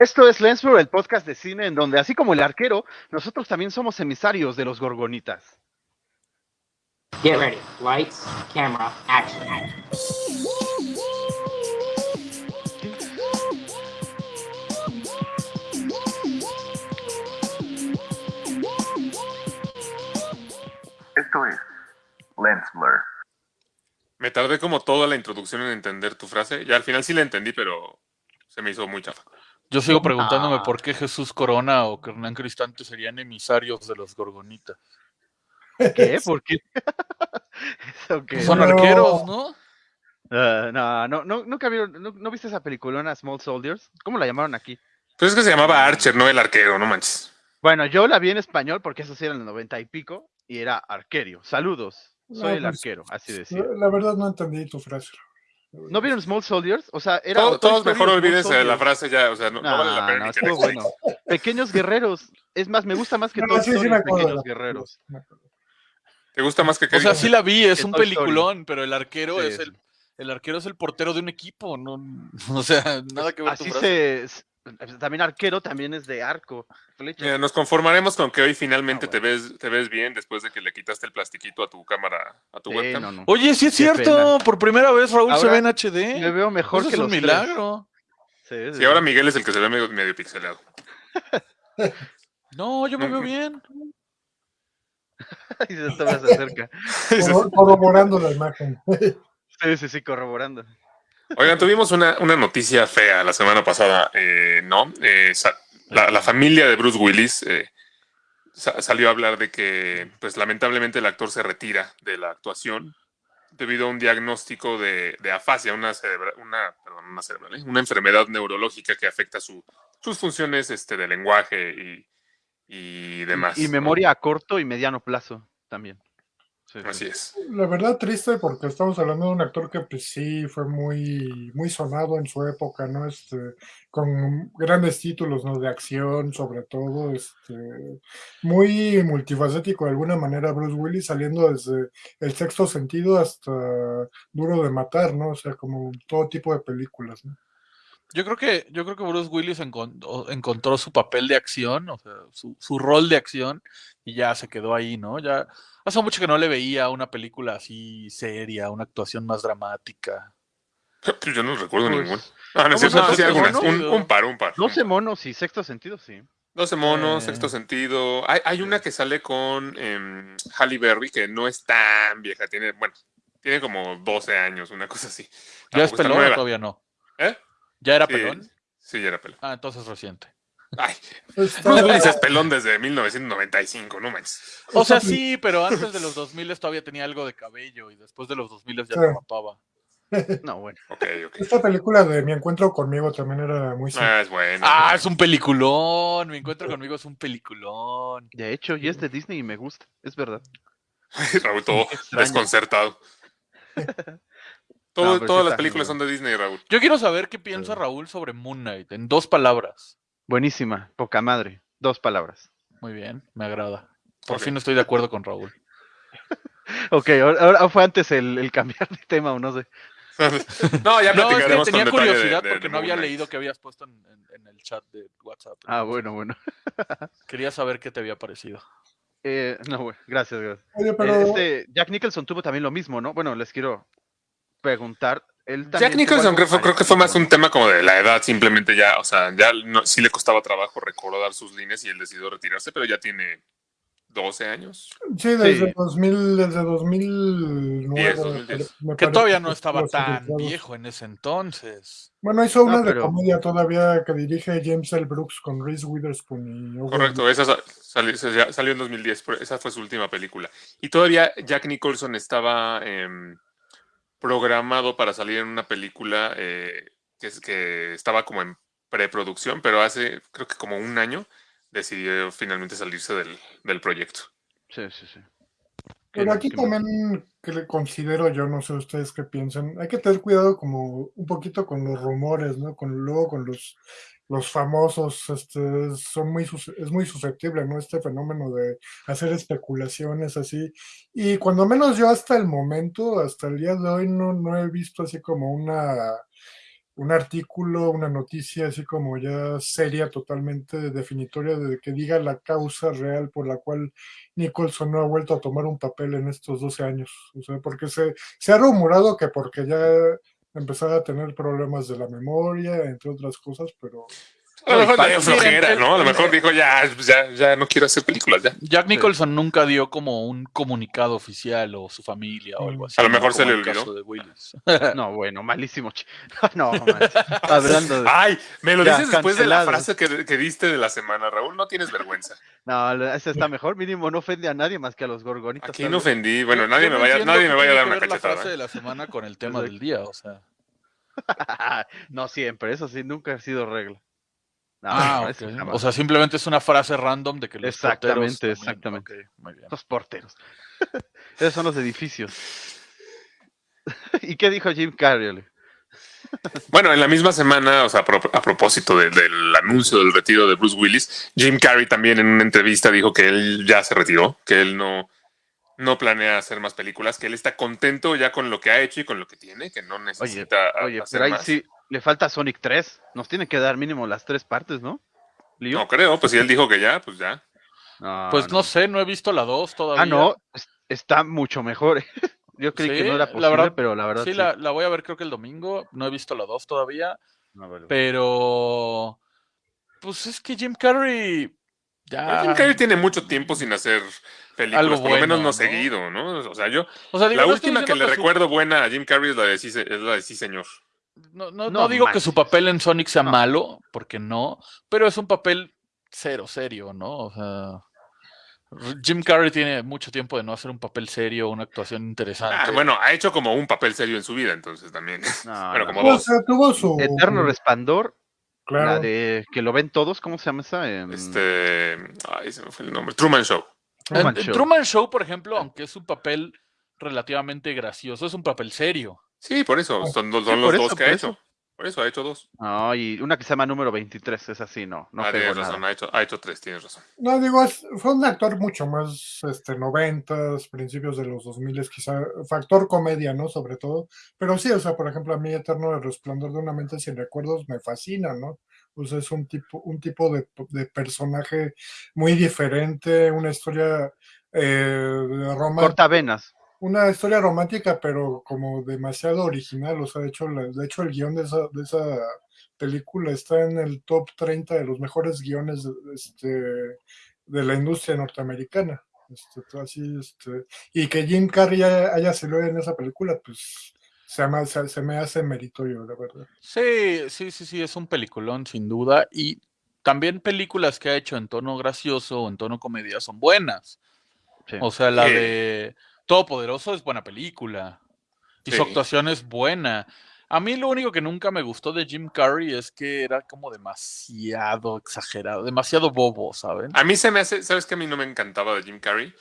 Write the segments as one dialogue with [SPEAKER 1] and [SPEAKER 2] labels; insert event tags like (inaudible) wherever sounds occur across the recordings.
[SPEAKER 1] Esto es Lensflow, el podcast de cine en donde, así como el arquero, nosotros también somos emisarios de los gorgonitas.
[SPEAKER 2] Get ready. Lights, camera, action.
[SPEAKER 3] Esto es Lens Blur.
[SPEAKER 4] Me tardé como toda la introducción en entender tu frase. Ya al final sí la entendí, pero se me hizo muy chafa.
[SPEAKER 5] Yo sigo preguntándome
[SPEAKER 1] Ah.
[SPEAKER 5] por qué Jesús Corona o Hernán Cristante serían emisarios de los gorgonitas.
[SPEAKER 1] ¿Qué? (laughs) ¿Por qué? (laughs)
[SPEAKER 5] Pues son
[SPEAKER 6] No.
[SPEAKER 5] arqueros, ¿no?
[SPEAKER 1] Ah, no, no, no, nunca vieron, no, ¿no viste esa peliculona Small Soldiers? ¿Cómo la llamaron aquí?
[SPEAKER 4] Pues es que se llamaba Archer, no el arquero, no manches.
[SPEAKER 1] Bueno, yo la vi en español porque eso sí era en el noventa y pico y era arquerio. Saludos, soy
[SPEAKER 6] No,
[SPEAKER 1] el
[SPEAKER 6] pues,
[SPEAKER 1] arquero, así decía.
[SPEAKER 6] La, la verdad no entendí tu frase.
[SPEAKER 1] ¿No vieron Small Soldiers? O sea, era.
[SPEAKER 4] Todos
[SPEAKER 1] Story
[SPEAKER 4] mejor olvídense de la frase ya, o sea, no, no vale la pena
[SPEAKER 1] no, bueno. (laughs) Pequeños guerreros. Es más, me gusta más que
[SPEAKER 6] No,
[SPEAKER 1] Toy
[SPEAKER 6] sí, sí.
[SPEAKER 1] Pequeños guerreros.
[SPEAKER 4] ¿Te gusta más que
[SPEAKER 5] O sea, sí la vi, es
[SPEAKER 1] Que
[SPEAKER 5] un
[SPEAKER 1] Toy Story.
[SPEAKER 5] peliculón, pero el arquero
[SPEAKER 1] Sí,
[SPEAKER 5] es el, el arquero es el portero de un equipo, no, (laughs) o sea, nada que ver tu
[SPEAKER 1] Así
[SPEAKER 5] frase.
[SPEAKER 1] se. También arquero también es de arco. flecha.
[SPEAKER 4] Mira, nos conformaremos con que hoy finalmente
[SPEAKER 1] Ah,
[SPEAKER 4] te ves te ves bien después de que le quitaste el plastiquito a tu cámara, a tu
[SPEAKER 1] Sí,
[SPEAKER 4] webcam.
[SPEAKER 1] no, no.
[SPEAKER 5] Oye, sí es
[SPEAKER 1] Qué
[SPEAKER 5] cierto, por primera vez Raúl se ve en HD.
[SPEAKER 1] Me veo mejor
[SPEAKER 5] Eso
[SPEAKER 1] que
[SPEAKER 5] es un
[SPEAKER 1] los
[SPEAKER 5] milagro.
[SPEAKER 1] Sí, sí,
[SPEAKER 4] Sí, ahora. Miguel es el que se ve medio, medio pixelado. (laughs)
[SPEAKER 5] No, yo me veo bien. (laughs)
[SPEAKER 1] Y se (laughs) se acerca.
[SPEAKER 6] Corro- Corroborando la imagen.
[SPEAKER 1] Sí, sí, sí, corroborando.
[SPEAKER 4] Oigan, tuvimos una, una noticia fea la semana pasada, eh, ¿no? Eh, la, la familia de Bruce Willis eh, sa- salió a hablar de que, pues lamentablemente el actor se retira de la actuación debido a un diagnóstico de, de afasia, una, cerebra- una, perdón, una, cerebral, ¿eh? una enfermedad neurológica que afecta su- sus funciones este, de lenguaje y, y demás.
[SPEAKER 1] Y memoria a corto y mediano plazo también. Sí, sí.
[SPEAKER 4] Así es.
[SPEAKER 6] La verdad triste porque estamos hablando de un actor que pues sí fue muy, muy sonado en su época, ¿no? Este, con grandes títulos, ¿no? De acción, sobre todo, este, muy multifacético de alguna manera Bruce Willis, saliendo desde el sexto sentido hasta Duro de Matar, ¿no? O sea, como todo tipo de películas, ¿no?
[SPEAKER 5] Yo creo que, yo creo que Bruce Willis encontró su papel de acción, o sea, su, su rol de acción, y ya se quedó ahí, ¿no? Ya hace mucho que no le veía una película así seria, una actuación más dramática.
[SPEAKER 4] Pues (clears throat) yo no recuerdo
[SPEAKER 1] Pues,
[SPEAKER 4] ningún. Ah, no, es
[SPEAKER 1] ¿cómo
[SPEAKER 4] cierto,
[SPEAKER 1] se
[SPEAKER 4] sí,
[SPEAKER 1] llama?
[SPEAKER 4] algunas. Un,
[SPEAKER 5] ¿No?
[SPEAKER 4] un par, un par.
[SPEAKER 1] 12 monos y sexto sentido, sí.
[SPEAKER 4] 12 monos,
[SPEAKER 5] Eh.
[SPEAKER 4] sexto sentido. Hay, hay una que sale con em, Halle Berry, que no es tan vieja, tiene, bueno, tiene como 12 años, una cosa así.
[SPEAKER 5] ¿Ya es
[SPEAKER 4] nueva.
[SPEAKER 5] todavía no?
[SPEAKER 4] ¿Eh?
[SPEAKER 5] ¿Ya era
[SPEAKER 4] Sí,
[SPEAKER 5] pelón?
[SPEAKER 4] Sí, ya era pelón.
[SPEAKER 5] Ah, entonces reciente.
[SPEAKER 4] Ay,
[SPEAKER 6] Está-
[SPEAKER 4] Bruce Willis es pelón desde 1995, no manches.
[SPEAKER 5] O sea, sí, pero antes de los 2000 todavía tenía algo de cabello y después de los 2000 ya
[SPEAKER 6] Sí. (laughs)
[SPEAKER 5] se.
[SPEAKER 1] No, bueno.
[SPEAKER 4] Ok, ok.
[SPEAKER 6] Esta película de Mi Encuentro conmigo también era muy
[SPEAKER 4] Ah, es bueno.
[SPEAKER 5] Ah, es un peliculón. Mi encuentro conmigo es un peliculón.
[SPEAKER 1] De hecho, y es de Disney y me gusta, es verdad. (laughs)
[SPEAKER 4] Raúl, todo desconcertado. (laughs) Todo-
[SPEAKER 1] No, pero sí
[SPEAKER 4] todas las películas son de Disney, Raúl.
[SPEAKER 5] Yo quiero saber qué piensa Raúl sobre Moon Knight en dos palabras.
[SPEAKER 1] Buenísima, poca madre. Dos palabras.
[SPEAKER 5] Muy bien, me agrada. Por
[SPEAKER 4] Ok.
[SPEAKER 5] fin estoy de acuerdo con Raúl. (laughs)
[SPEAKER 1] Ok, ahora, fue antes el, el cambiar de tema o no sé. (laughs)
[SPEAKER 4] No, ya
[SPEAKER 5] No, es que tenía
[SPEAKER 4] con detalle de-
[SPEAKER 5] curiosidad
[SPEAKER 4] de-
[SPEAKER 5] porque
[SPEAKER 4] de
[SPEAKER 5] no había leído que habías puesto en, en- en el chat de WhatsApp.
[SPEAKER 1] Ah, bueno, bueno. (laughs)
[SPEAKER 5] Quería saber qué te había parecido.
[SPEAKER 1] Eh, no, bueno, gracias, gracias.
[SPEAKER 6] Oye,
[SPEAKER 1] Eh,
[SPEAKER 6] pero
[SPEAKER 1] Este, Jack Nicholson tuvo también lo mismo, ¿no? Bueno, les quiero preguntar. Él
[SPEAKER 4] Jack Nicholson creo, que fue más un tema como de la edad, simplemente ya, o sea, ya no, sí le costaba trabajo recordar sus líneas y él decidió retirarse, pero ya tiene 12 años.
[SPEAKER 6] sí, desde
[SPEAKER 1] sí.
[SPEAKER 6] 2000, desde 2009.
[SPEAKER 4] 10, 2010.
[SPEAKER 6] me
[SPEAKER 5] Que todavía no estaba tan viejo en ese entonces.
[SPEAKER 6] Bueno, hizo una
[SPEAKER 1] No,
[SPEAKER 6] de comedia todavía que dirige James L. Brooks con Reese Witherspoon y
[SPEAKER 4] Correcto, esa sa- salió, salió en 2010, pero esa fue su última película. Y todavía Jack Nicholson estaba em, programado para salir en una película eh, que, es- que estaba como en preproducción, pero hace creo que como un año decidió finalmente salirse del, del proyecto.
[SPEAKER 1] Sí, sí, sí.
[SPEAKER 6] Pero aquí también que le considero yo, no sé ustedes qué piensan, hay que tener cuidado como un poquito con los rumores, ¿no? Con luego con los los famosos, este, son muy es muy susceptible, ¿no? Este fenómeno de hacer especulaciones así. Y cuando menos yo hasta el momento, hasta el día de hoy, no, no he visto así como una un artículo, una noticia así como ya seria, totalmente definitoria de que diga la causa real por la cual Nicholson no ha vuelto a tomar un papel en estos 12 años. O sea, porque se, se ha rumorado que porque ya empezaba a tener problemas de la memoria, entre otras cosas, pero
[SPEAKER 4] A lo mejor
[SPEAKER 5] No, y
[SPEAKER 4] le dio
[SPEAKER 5] pa-
[SPEAKER 4] flojera,
[SPEAKER 5] miren,
[SPEAKER 4] ¿no? A lo
[SPEAKER 5] el-
[SPEAKER 4] mejor dijo, ya, ya, ya no quiero hacer películas, ya.
[SPEAKER 5] Jack Nicholson nunca dio como un comunicado oficial o su familia o algo así.
[SPEAKER 4] A lo
[SPEAKER 5] ¿no?
[SPEAKER 4] mejor se le olvidó. (laughs)
[SPEAKER 1] No, bueno, malísimo. (laughs) No. Hablando de...
[SPEAKER 4] Ay, me lo
[SPEAKER 1] Ya,
[SPEAKER 4] dices después de la frase que, que diste de la semana, Raúl. No tienes vergüenza.
[SPEAKER 1] No, ese está mejor. Mínimo no ofende a nadie más que a los gorgonitas.
[SPEAKER 4] Aquí no ofendí. Bueno, nadie
[SPEAKER 5] yo
[SPEAKER 4] me vaya, nadie me vaya a dar una
[SPEAKER 5] ver la frase
[SPEAKER 4] cachetada.
[SPEAKER 5] de la semana con el tema del día, o sea. (laughs)
[SPEAKER 1] no siempre, eso sí, nunca ha sido regla. No,
[SPEAKER 5] ah,
[SPEAKER 1] no.
[SPEAKER 5] O sea, simplemente es una frase random de que los
[SPEAKER 1] Exactamente,
[SPEAKER 5] porteros
[SPEAKER 1] exactamente.
[SPEAKER 5] ok, muy bien.
[SPEAKER 1] Los porteros. (laughs) Esos son los edificios. (laughs) ¿Y qué dijo Jim Carrey?
[SPEAKER 4] Bueno, en la misma semana, o sea, a pro- a propósito de- del anuncio del retiro de Bruce Willis, Jim Carrey también en una entrevista dijo que él ya se retiró, que él no, no planea hacer más películas, que él está contento ya con lo que ha hecho y con lo que tiene, que no necesita
[SPEAKER 1] oye,
[SPEAKER 4] hacer
[SPEAKER 1] pero ahí
[SPEAKER 4] más.
[SPEAKER 1] sí le falta Sonic 3. Nos tiene que dar mínimo las tres partes, ¿no? ¿Lío?
[SPEAKER 4] No creo, pues si él dijo que ya, pues ya.
[SPEAKER 1] No,
[SPEAKER 5] Pues no sé, no he visto la 2 todavía.
[SPEAKER 1] Ah, no, es- está mucho mejor. (laughs) Yo creí que no era
[SPEAKER 5] la
[SPEAKER 1] posible,
[SPEAKER 5] verdad-
[SPEAKER 1] pero la verdad
[SPEAKER 5] Sí,
[SPEAKER 1] sí.
[SPEAKER 5] la, la voy a ver creo que el domingo. No he visto la 2 todavía.
[SPEAKER 1] No.
[SPEAKER 5] Pero. Pues es que Jim Carrey. Ya.
[SPEAKER 4] Jim Carrey tiene mucho tiempo sin hacer películas,
[SPEAKER 5] Algo
[SPEAKER 4] por lo menos no,
[SPEAKER 5] ¿no?
[SPEAKER 4] seguido, ¿no? O sea, yo,
[SPEAKER 5] O sea, digo,
[SPEAKER 4] la última que le
[SPEAKER 5] su-
[SPEAKER 4] recuerdo buena a Jim Carrey es la de sí, es la de sí señor.
[SPEAKER 5] No, no,
[SPEAKER 1] No
[SPEAKER 5] no digo que su papel en Sonic sea
[SPEAKER 1] No.
[SPEAKER 5] malo, porque no, pero es un papel cero serio, ¿no? O sea, Jim Carrey tiene mucho tiempo de no hacer un papel serio, una actuación interesante.
[SPEAKER 4] Ah, bueno, ha hecho como un papel serio en su vida, entonces también. (laughs)
[SPEAKER 1] No,
[SPEAKER 4] Bueno,
[SPEAKER 1] no.
[SPEAKER 4] como
[SPEAKER 6] o
[SPEAKER 4] dos.
[SPEAKER 6] sea, su
[SPEAKER 1] Eterno Resplandor,
[SPEAKER 6] claro,
[SPEAKER 1] la de que lo ven todos, ¿cómo se llama esa?
[SPEAKER 4] Este, ay, se me fue el nombre. Truman Show.
[SPEAKER 1] Truman
[SPEAKER 5] en
[SPEAKER 1] Show.
[SPEAKER 5] Truman Show, por ejemplo, aunque es un papel relativamente gracioso, es un papel serio.
[SPEAKER 4] Sí, por eso, son, son
[SPEAKER 1] Sí,
[SPEAKER 4] los dos
[SPEAKER 1] eso,
[SPEAKER 4] que ha hecho.
[SPEAKER 1] eso.
[SPEAKER 4] Por eso ha hecho dos.
[SPEAKER 1] No, y una que se llama número 23, es así, no, no
[SPEAKER 4] ah, tienes
[SPEAKER 1] nada.
[SPEAKER 4] razón, ha hecho, ha hecho tres, tienes razón.
[SPEAKER 6] No, digo, es- fue un actor mucho más este, noventas, principios de los 2000, quizá, factor comedia, ¿no? Sobre todo. Pero sí, o sea, por ejemplo, a mí Eterno el Resplandor de una mente sin recuerdos me fascina, ¿no? O sea, es un tipo, un tipo de, de personaje muy diferente, una historia eh, romántica
[SPEAKER 1] Corta venas.
[SPEAKER 6] Una historia romántica, pero como demasiado original. O sea, de hecho, la- de hecho el guion de esa, de esa película está en el top 30 de los mejores guiones de, este, de la industria norteamericana. Este, así, este, y que Jim Carrey haya, haya salido en esa película, pues se, ama- se, se me hace meritorio, la verdad.
[SPEAKER 5] Sí, sí, sí, sí, es un peliculón, sin duda. Y también películas que ha hecho en tono gracioso o en tono comedia son buenas.
[SPEAKER 1] Sí.
[SPEAKER 5] O sea, la
[SPEAKER 4] Sí.
[SPEAKER 5] de Todopoderoso es buena película. Y su actuación es buena. A mí lo único que nunca me gustó de Jim Carrey es que era como demasiado exagerado, demasiado bobo, ¿saben?
[SPEAKER 4] A mí se me hace, ¿sabes que a mí no me encantaba de Jim Carrey?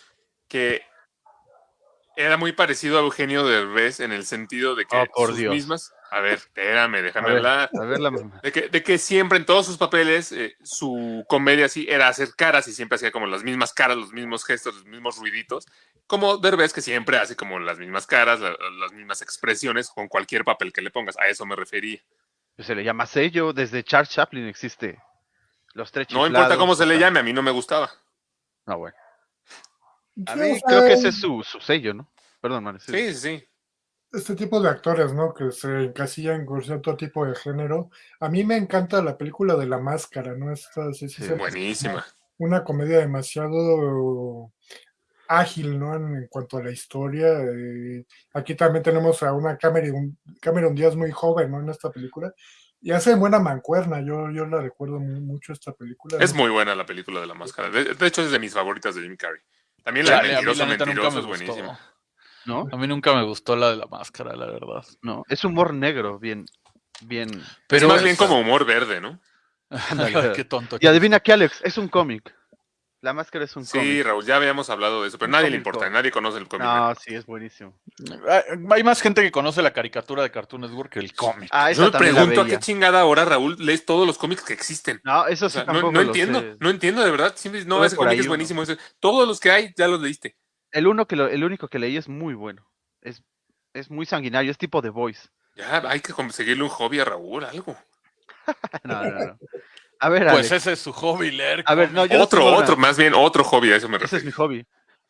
[SPEAKER 4] Que era muy parecido a Eugenio Derbez en el sentido de que
[SPEAKER 1] Oh, por
[SPEAKER 4] sus
[SPEAKER 1] Dios.
[SPEAKER 4] mismas. A ver, espérame,
[SPEAKER 1] A
[SPEAKER 4] déjame
[SPEAKER 1] ver,
[SPEAKER 4] hablar.
[SPEAKER 1] a ver la mamá.
[SPEAKER 4] De que, de que siempre en todos sus papeles eh, su comedia así era hacer caras y siempre hacía como las mismas caras, los mismos gestos, los mismos ruiditos. Como Derbez que siempre hace como las mismas caras, la- las mismas expresiones con cualquier papel que le pongas. A eso me refería.
[SPEAKER 1] Pues se le llama sello, desde Charles Chaplin existe. Los tres
[SPEAKER 4] No importa cómo se le
[SPEAKER 1] o sea,
[SPEAKER 4] ame, a mí no me gustaba.
[SPEAKER 1] No, bueno. A mí creo que ese es su, su sello, ¿no? Perdón, man. Sí,
[SPEAKER 4] sí, sí.
[SPEAKER 6] Este tipo de actores, ¿no? Que se encasillan con cierto tipo de género. A mí me encanta la película de La Máscara, ¿no? Esta, sí, sí,
[SPEAKER 1] Sí,
[SPEAKER 6] se-
[SPEAKER 4] Buenísima.
[SPEAKER 6] una comedia demasiado ágil, ¿no? En, en cuanto a la historia. eh, aquí también tenemos a una Cameron, Cameron Díaz muy joven, ¿no? En esta película. Y hace buena mancuerna, yo, yo la recuerdo mu- mucho esta película.
[SPEAKER 4] Es
[SPEAKER 6] ¿no?
[SPEAKER 4] muy buena la película de la máscara. De, de hecho, es de mis favoritas de Jim Carrey. También la
[SPEAKER 5] Chale,
[SPEAKER 4] de Mentiroso,
[SPEAKER 5] la neta nunca
[SPEAKER 4] Mentiroso
[SPEAKER 5] me
[SPEAKER 4] es
[SPEAKER 5] gustó.
[SPEAKER 4] buenísima.
[SPEAKER 1] ¿No?
[SPEAKER 5] A mí nunca me gustó la de la máscara, la verdad.
[SPEAKER 1] No, es humor negro, bien, bien.
[SPEAKER 4] Pero es más bien como humor verde, ¿no?
[SPEAKER 5] Qué tonto.
[SPEAKER 1] Y adivina qué, Alex, es un cómic. La máscara es un
[SPEAKER 4] Sí,
[SPEAKER 1] cómic.
[SPEAKER 4] Raúl, ya habíamos hablado de eso, pero
[SPEAKER 1] Un
[SPEAKER 4] nadie le importa, nadie conoce el cómic.
[SPEAKER 1] No, sí, es buenísimo.
[SPEAKER 5] Hay- más gente que conoce la caricatura de Cartoon Network que el cómic.
[SPEAKER 1] Ah,
[SPEAKER 4] Yo me pregunto a qué chingada hora, Raúl, lees todos los cómics que existen.
[SPEAKER 1] No, eso
[SPEAKER 4] O
[SPEAKER 1] sí
[SPEAKER 4] sea, no,
[SPEAKER 1] tampoco
[SPEAKER 4] no
[SPEAKER 1] lo
[SPEAKER 4] entiendo,
[SPEAKER 1] sé.
[SPEAKER 4] no entiendo de verdad. Siempre, no, ese cómic es buenísimo. ese- todos los que hay ya los leíste.
[SPEAKER 1] El uno que lo, el único que leí es muy bueno. Es, es muy sanguinario, es tipo The Voice.
[SPEAKER 4] Ya hay que conseguirle un hobby a Raúl, algo. (laughs)
[SPEAKER 1] No, no, no. A ver,
[SPEAKER 5] Pues
[SPEAKER 1] Alex,
[SPEAKER 5] ese es su hobby, leer.
[SPEAKER 1] a ver, no, yo no
[SPEAKER 4] otro,
[SPEAKER 1] una-
[SPEAKER 4] otro, más bien otro hobby, a eso me
[SPEAKER 1] Ese es mi
[SPEAKER 4] refiero.
[SPEAKER 1] hobby.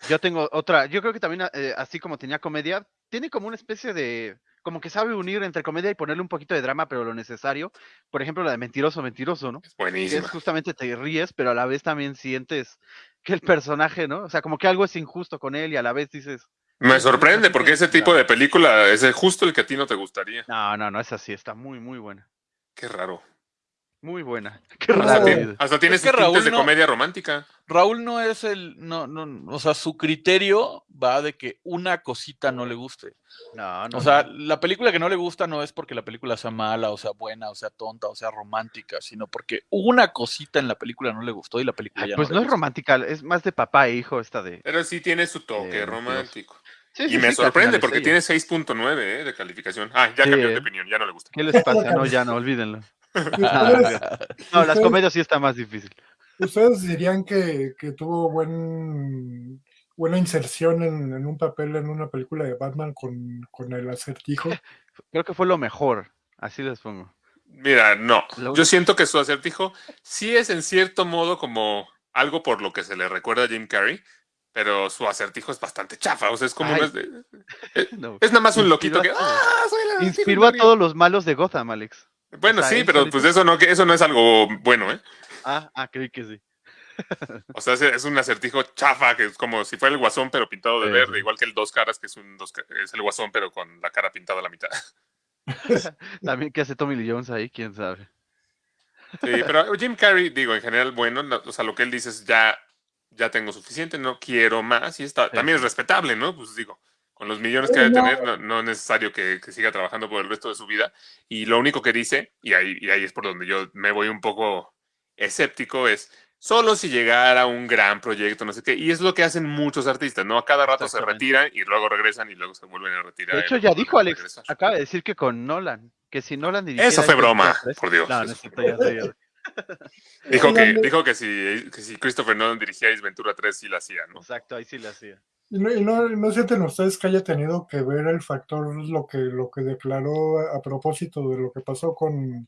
[SPEAKER 1] Yo tengo otra, yo creo que también, eh, así como tenía comedia, tiene como una especie de, como que sabe unir entre comedia y ponerle un poquito de drama, pero lo necesario. Por ejemplo, la de Mentiroso, Mentiroso, ¿no?
[SPEAKER 4] Es
[SPEAKER 1] Que es
[SPEAKER 4] buenísima.
[SPEAKER 1] justamente te ríes, pero a la vez también sientes que el personaje, ¿no? O sea, como que algo es injusto con él y a la vez dices,
[SPEAKER 4] Me
[SPEAKER 1] Sí,
[SPEAKER 4] sorprende porque ese tipo
[SPEAKER 1] claro.
[SPEAKER 4] de película es el- justo el que a ti no te gustaría.
[SPEAKER 1] no, no, no, es así, está muy, muy buena.
[SPEAKER 4] Qué raro.
[SPEAKER 1] Muy buena. (laughs) Qué
[SPEAKER 4] Hasta,
[SPEAKER 1] raro.
[SPEAKER 4] tiene, hasta tiene
[SPEAKER 5] Es que
[SPEAKER 4] sus tintes
[SPEAKER 5] Raúl
[SPEAKER 4] de
[SPEAKER 5] no-
[SPEAKER 4] comedia romántica.
[SPEAKER 5] Raúl no es el, no, no, o sea, su criterio va de que una cosita no le guste.
[SPEAKER 1] No, no.
[SPEAKER 5] O sea,
[SPEAKER 1] no.
[SPEAKER 5] la película que no le gusta no es porque la película sea mala, o sea buena, o sea tonta, o sea romántica, sino porque una cosita en la película no le gustó y la película
[SPEAKER 1] Ay,
[SPEAKER 5] ya
[SPEAKER 1] pues
[SPEAKER 5] no, le
[SPEAKER 1] es
[SPEAKER 5] gusta.
[SPEAKER 1] romántica, es más de papá e hijo esta de.
[SPEAKER 4] Pero sí tiene su toque
[SPEAKER 1] Eh,
[SPEAKER 4] romántico.
[SPEAKER 1] Sí,
[SPEAKER 4] Y
[SPEAKER 1] sí,
[SPEAKER 4] me
[SPEAKER 1] sí,
[SPEAKER 4] sorprende porque tiene 6.9 eh, de calificación. Ah, ya
[SPEAKER 1] Sí,
[SPEAKER 4] cambió de
[SPEAKER 1] eh.
[SPEAKER 4] opinión, ya no le gusta.
[SPEAKER 1] ¿Qué les pasa? (laughs) No, ya no, olvídenlo.
[SPEAKER 6] ¿Y
[SPEAKER 1] No, (laughs)
[SPEAKER 6] ustedes,
[SPEAKER 1] no, las comedias sí está más difícil.
[SPEAKER 6] ustedes dirían que, que tuvo buen, buena inserción en, en un papel en una película de Batman con, con el acertijo? (laughs)
[SPEAKER 1] Creo que fue lo mejor, así les pongo.
[SPEAKER 4] Mira, no. Yo siento que su acertijo sí es en cierto modo como algo por lo que se le recuerda a Jim Carrey, pero su acertijo es bastante chafa. O sea, es como
[SPEAKER 1] Ay.
[SPEAKER 4] una- es, (laughs)
[SPEAKER 1] No.
[SPEAKER 4] es nada más un loquito que.
[SPEAKER 1] Inspiró a.
[SPEAKER 4] ¡Ah! Soy el
[SPEAKER 1] Inspiró a
[SPEAKER 4] Mario".
[SPEAKER 1] todos los malos de Gotham, Alex.
[SPEAKER 4] Bueno, sí, pero
[SPEAKER 1] solito.
[SPEAKER 4] pues eso no, que eso no es algo bueno, ¿eh?
[SPEAKER 1] Ah, ah, creí que sí. (laughs)
[SPEAKER 4] O sea, es, un acertijo chafa, que es como si fuera el guasón, pero pintado de
[SPEAKER 1] Sí,
[SPEAKER 4] verde,
[SPEAKER 1] sí.
[SPEAKER 4] igual que el dos caras, que es un dos es el guasón, pero con la cara pintada a la mitad. (laughs) (laughs)
[SPEAKER 1] También que hace Tommy Lee Jones ahí, quién sabe.
[SPEAKER 4] Sí, pero Jim Carrey, digo, en general, bueno, no, o sea, lo que él dice es ya, ya tengo suficiente, no quiero más, y está,
[SPEAKER 1] Sí.
[SPEAKER 4] también es respetable, ¿no? Pues digo, con los millones que debe tener, no, no es necesario que, que siga trabajando por el resto de su vida. Y lo único que dice, y ahí, y ahí es por donde yo me voy un poco escéptico, es solo si llegara un gran proyecto, no sé qué, y es lo que hacen muchos artistas, ¿no? A cada rato se retiran y luego regresan y luego se vuelven a retirar.
[SPEAKER 1] De hecho, ya dijo Alex,
[SPEAKER 4] regresar.
[SPEAKER 1] acaba de decir que con Nolan, que si Nolan dirigiera
[SPEAKER 4] Eso fue broma, por Dios.
[SPEAKER 1] No, no
[SPEAKER 4] eso
[SPEAKER 1] es cierto, ya.
[SPEAKER 4] Dijo que, dijo que si, que si Christopher Nolan dirigía Ace Ventura 3 sí la hacía, ¿no?
[SPEAKER 1] Exacto, ahí sí le hacía.
[SPEAKER 6] ¿Y no, y no, no sienten ustedes que haya tenido que ver el factor, lo que, lo que declaró a, a propósito de lo que pasó con,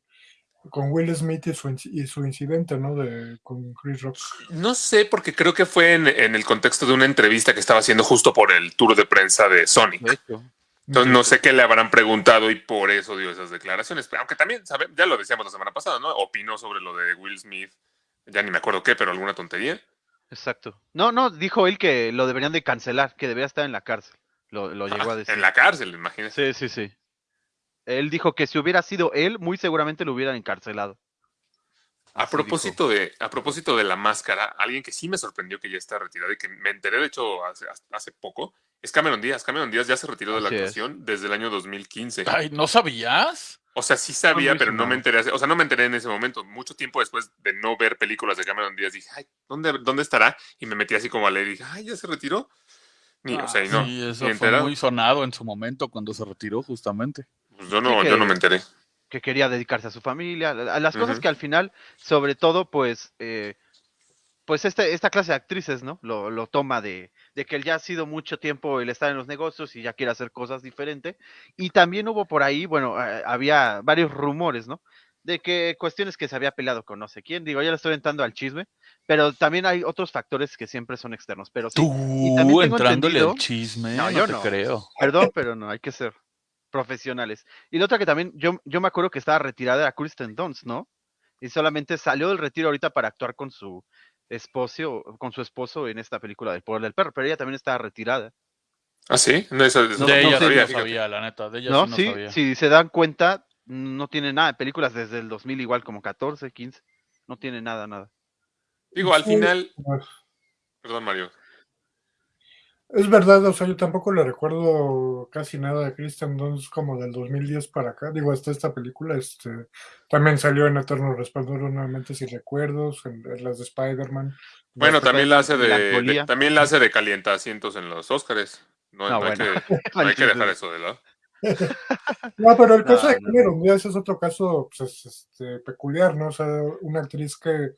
[SPEAKER 6] con Will Smith y su, inci- y su incidente, ¿no? De, con Chris Rock.
[SPEAKER 4] No sé, porque creo que fue en, en el contexto de una entrevista que estaba haciendo justo por el tour de prensa de Sonic.
[SPEAKER 1] De hecho.
[SPEAKER 4] Entonces no sé qué le habrán preguntado y por eso dio esas declaraciones. Pero Aunque también, sabe, ya lo decíamos la semana pasada, ¿no? Opinó sobre lo de Will Smith. Ya ni me acuerdo qué, pero alguna tontería.
[SPEAKER 1] Exacto. No, no, dijo él que lo deberían de cancelar, que debería estar en la cárcel. Lo, lo llegó
[SPEAKER 4] Ah,
[SPEAKER 1] a decir.
[SPEAKER 4] en la cárcel, imagínese.
[SPEAKER 1] Sí, sí, sí. Él dijo que si hubiera sido él, muy seguramente lo hubieran encarcelado.
[SPEAKER 4] A propósito, de, a propósito de la máscara, alguien que sí me sorprendió que ya está retirado y que me enteré, de hecho, hace, hace poco, es Cameron Díaz. Cameron Díaz ya se retiró de la
[SPEAKER 1] es.
[SPEAKER 4] actuación desde el año 2015.
[SPEAKER 5] Ay, ¿no sabías?
[SPEAKER 4] O sea, sí sabía, pero no me enteré. O sea, no me enteré en ese momento. Mucho tiempo después de no ver películas de Cameron Díaz, dije, ay, ¿dónde, ¿dónde estará? Y me metí así como a leer y dije, ay, ya se retiró. Ni, o sea, y no.
[SPEAKER 5] sí, eso fue
[SPEAKER 4] enterado.
[SPEAKER 5] muy sonado en su momento cuando se retiró, justamente.
[SPEAKER 4] Pues yo no,
[SPEAKER 1] Sí,
[SPEAKER 4] yo no me enteré.
[SPEAKER 1] que quería dedicarse a su familia, a las cosas que al final, sobre todo, pues, eh, pues este, esta clase de actrices, ¿no? Lo, lo toma de, de que él ya ha sido mucho tiempo el estar en los negocios y ya quiere hacer cosas diferentes. Y también hubo por ahí, bueno, eh, había varios rumores, ¿no? De que cuestiones que se había peleado con no sé quién, digo, ya le estoy entrando al chisme, pero también hay otros factores que siempre son externos, pero sí,
[SPEAKER 5] Tú
[SPEAKER 1] también tengo
[SPEAKER 5] entrándole al chisme,
[SPEAKER 1] No,
[SPEAKER 5] no,
[SPEAKER 1] yo
[SPEAKER 5] te
[SPEAKER 1] no.
[SPEAKER 5] creo.
[SPEAKER 1] Perdón, pero no, hay que ser profesionales. Y la otra que también, yo, yo me acuerdo que estaba retirada era Kristen Dunst, ¿no? Y solamente salió del retiro ahorita para actuar con su esposo, con su esposo en esta película del poder del perro, pero ella también estaba retirada.
[SPEAKER 4] ¿Ah, sí? No, eso, eso
[SPEAKER 1] No,
[SPEAKER 5] de
[SPEAKER 4] no
[SPEAKER 5] ella sí no sabía, la neta. De ella
[SPEAKER 1] ¿No?
[SPEAKER 5] sí no
[SPEAKER 1] sí,
[SPEAKER 5] sabía.
[SPEAKER 1] si se dan cuenta, no tiene nada de películas desde el 2000, igual como 14, 15. No tiene nada, nada.
[SPEAKER 4] Digo, al final, perdón, Mario.
[SPEAKER 6] Es verdad, o sea, yo tampoco le recuerdo casi nada de Christian Dunst como del 2010 para acá. Digo, hasta esta película, este, también salió en Eterno Resplandor nuevamente, si recuerdos, en, en las de Spider-Man.
[SPEAKER 4] Bueno, también la hace de, de- también la hace de calienta asientos en los Oscars. No,
[SPEAKER 1] No,
[SPEAKER 4] no hay,
[SPEAKER 1] bueno.
[SPEAKER 4] que, (laughs) no hay que dejar eso de lado. (laughs)
[SPEAKER 6] No, pero el caso
[SPEAKER 1] No,
[SPEAKER 6] de
[SPEAKER 1] no.
[SPEAKER 6] Cameron Díaz es otro caso pues, es, este, peculiar, ¿no? O sea, una actriz que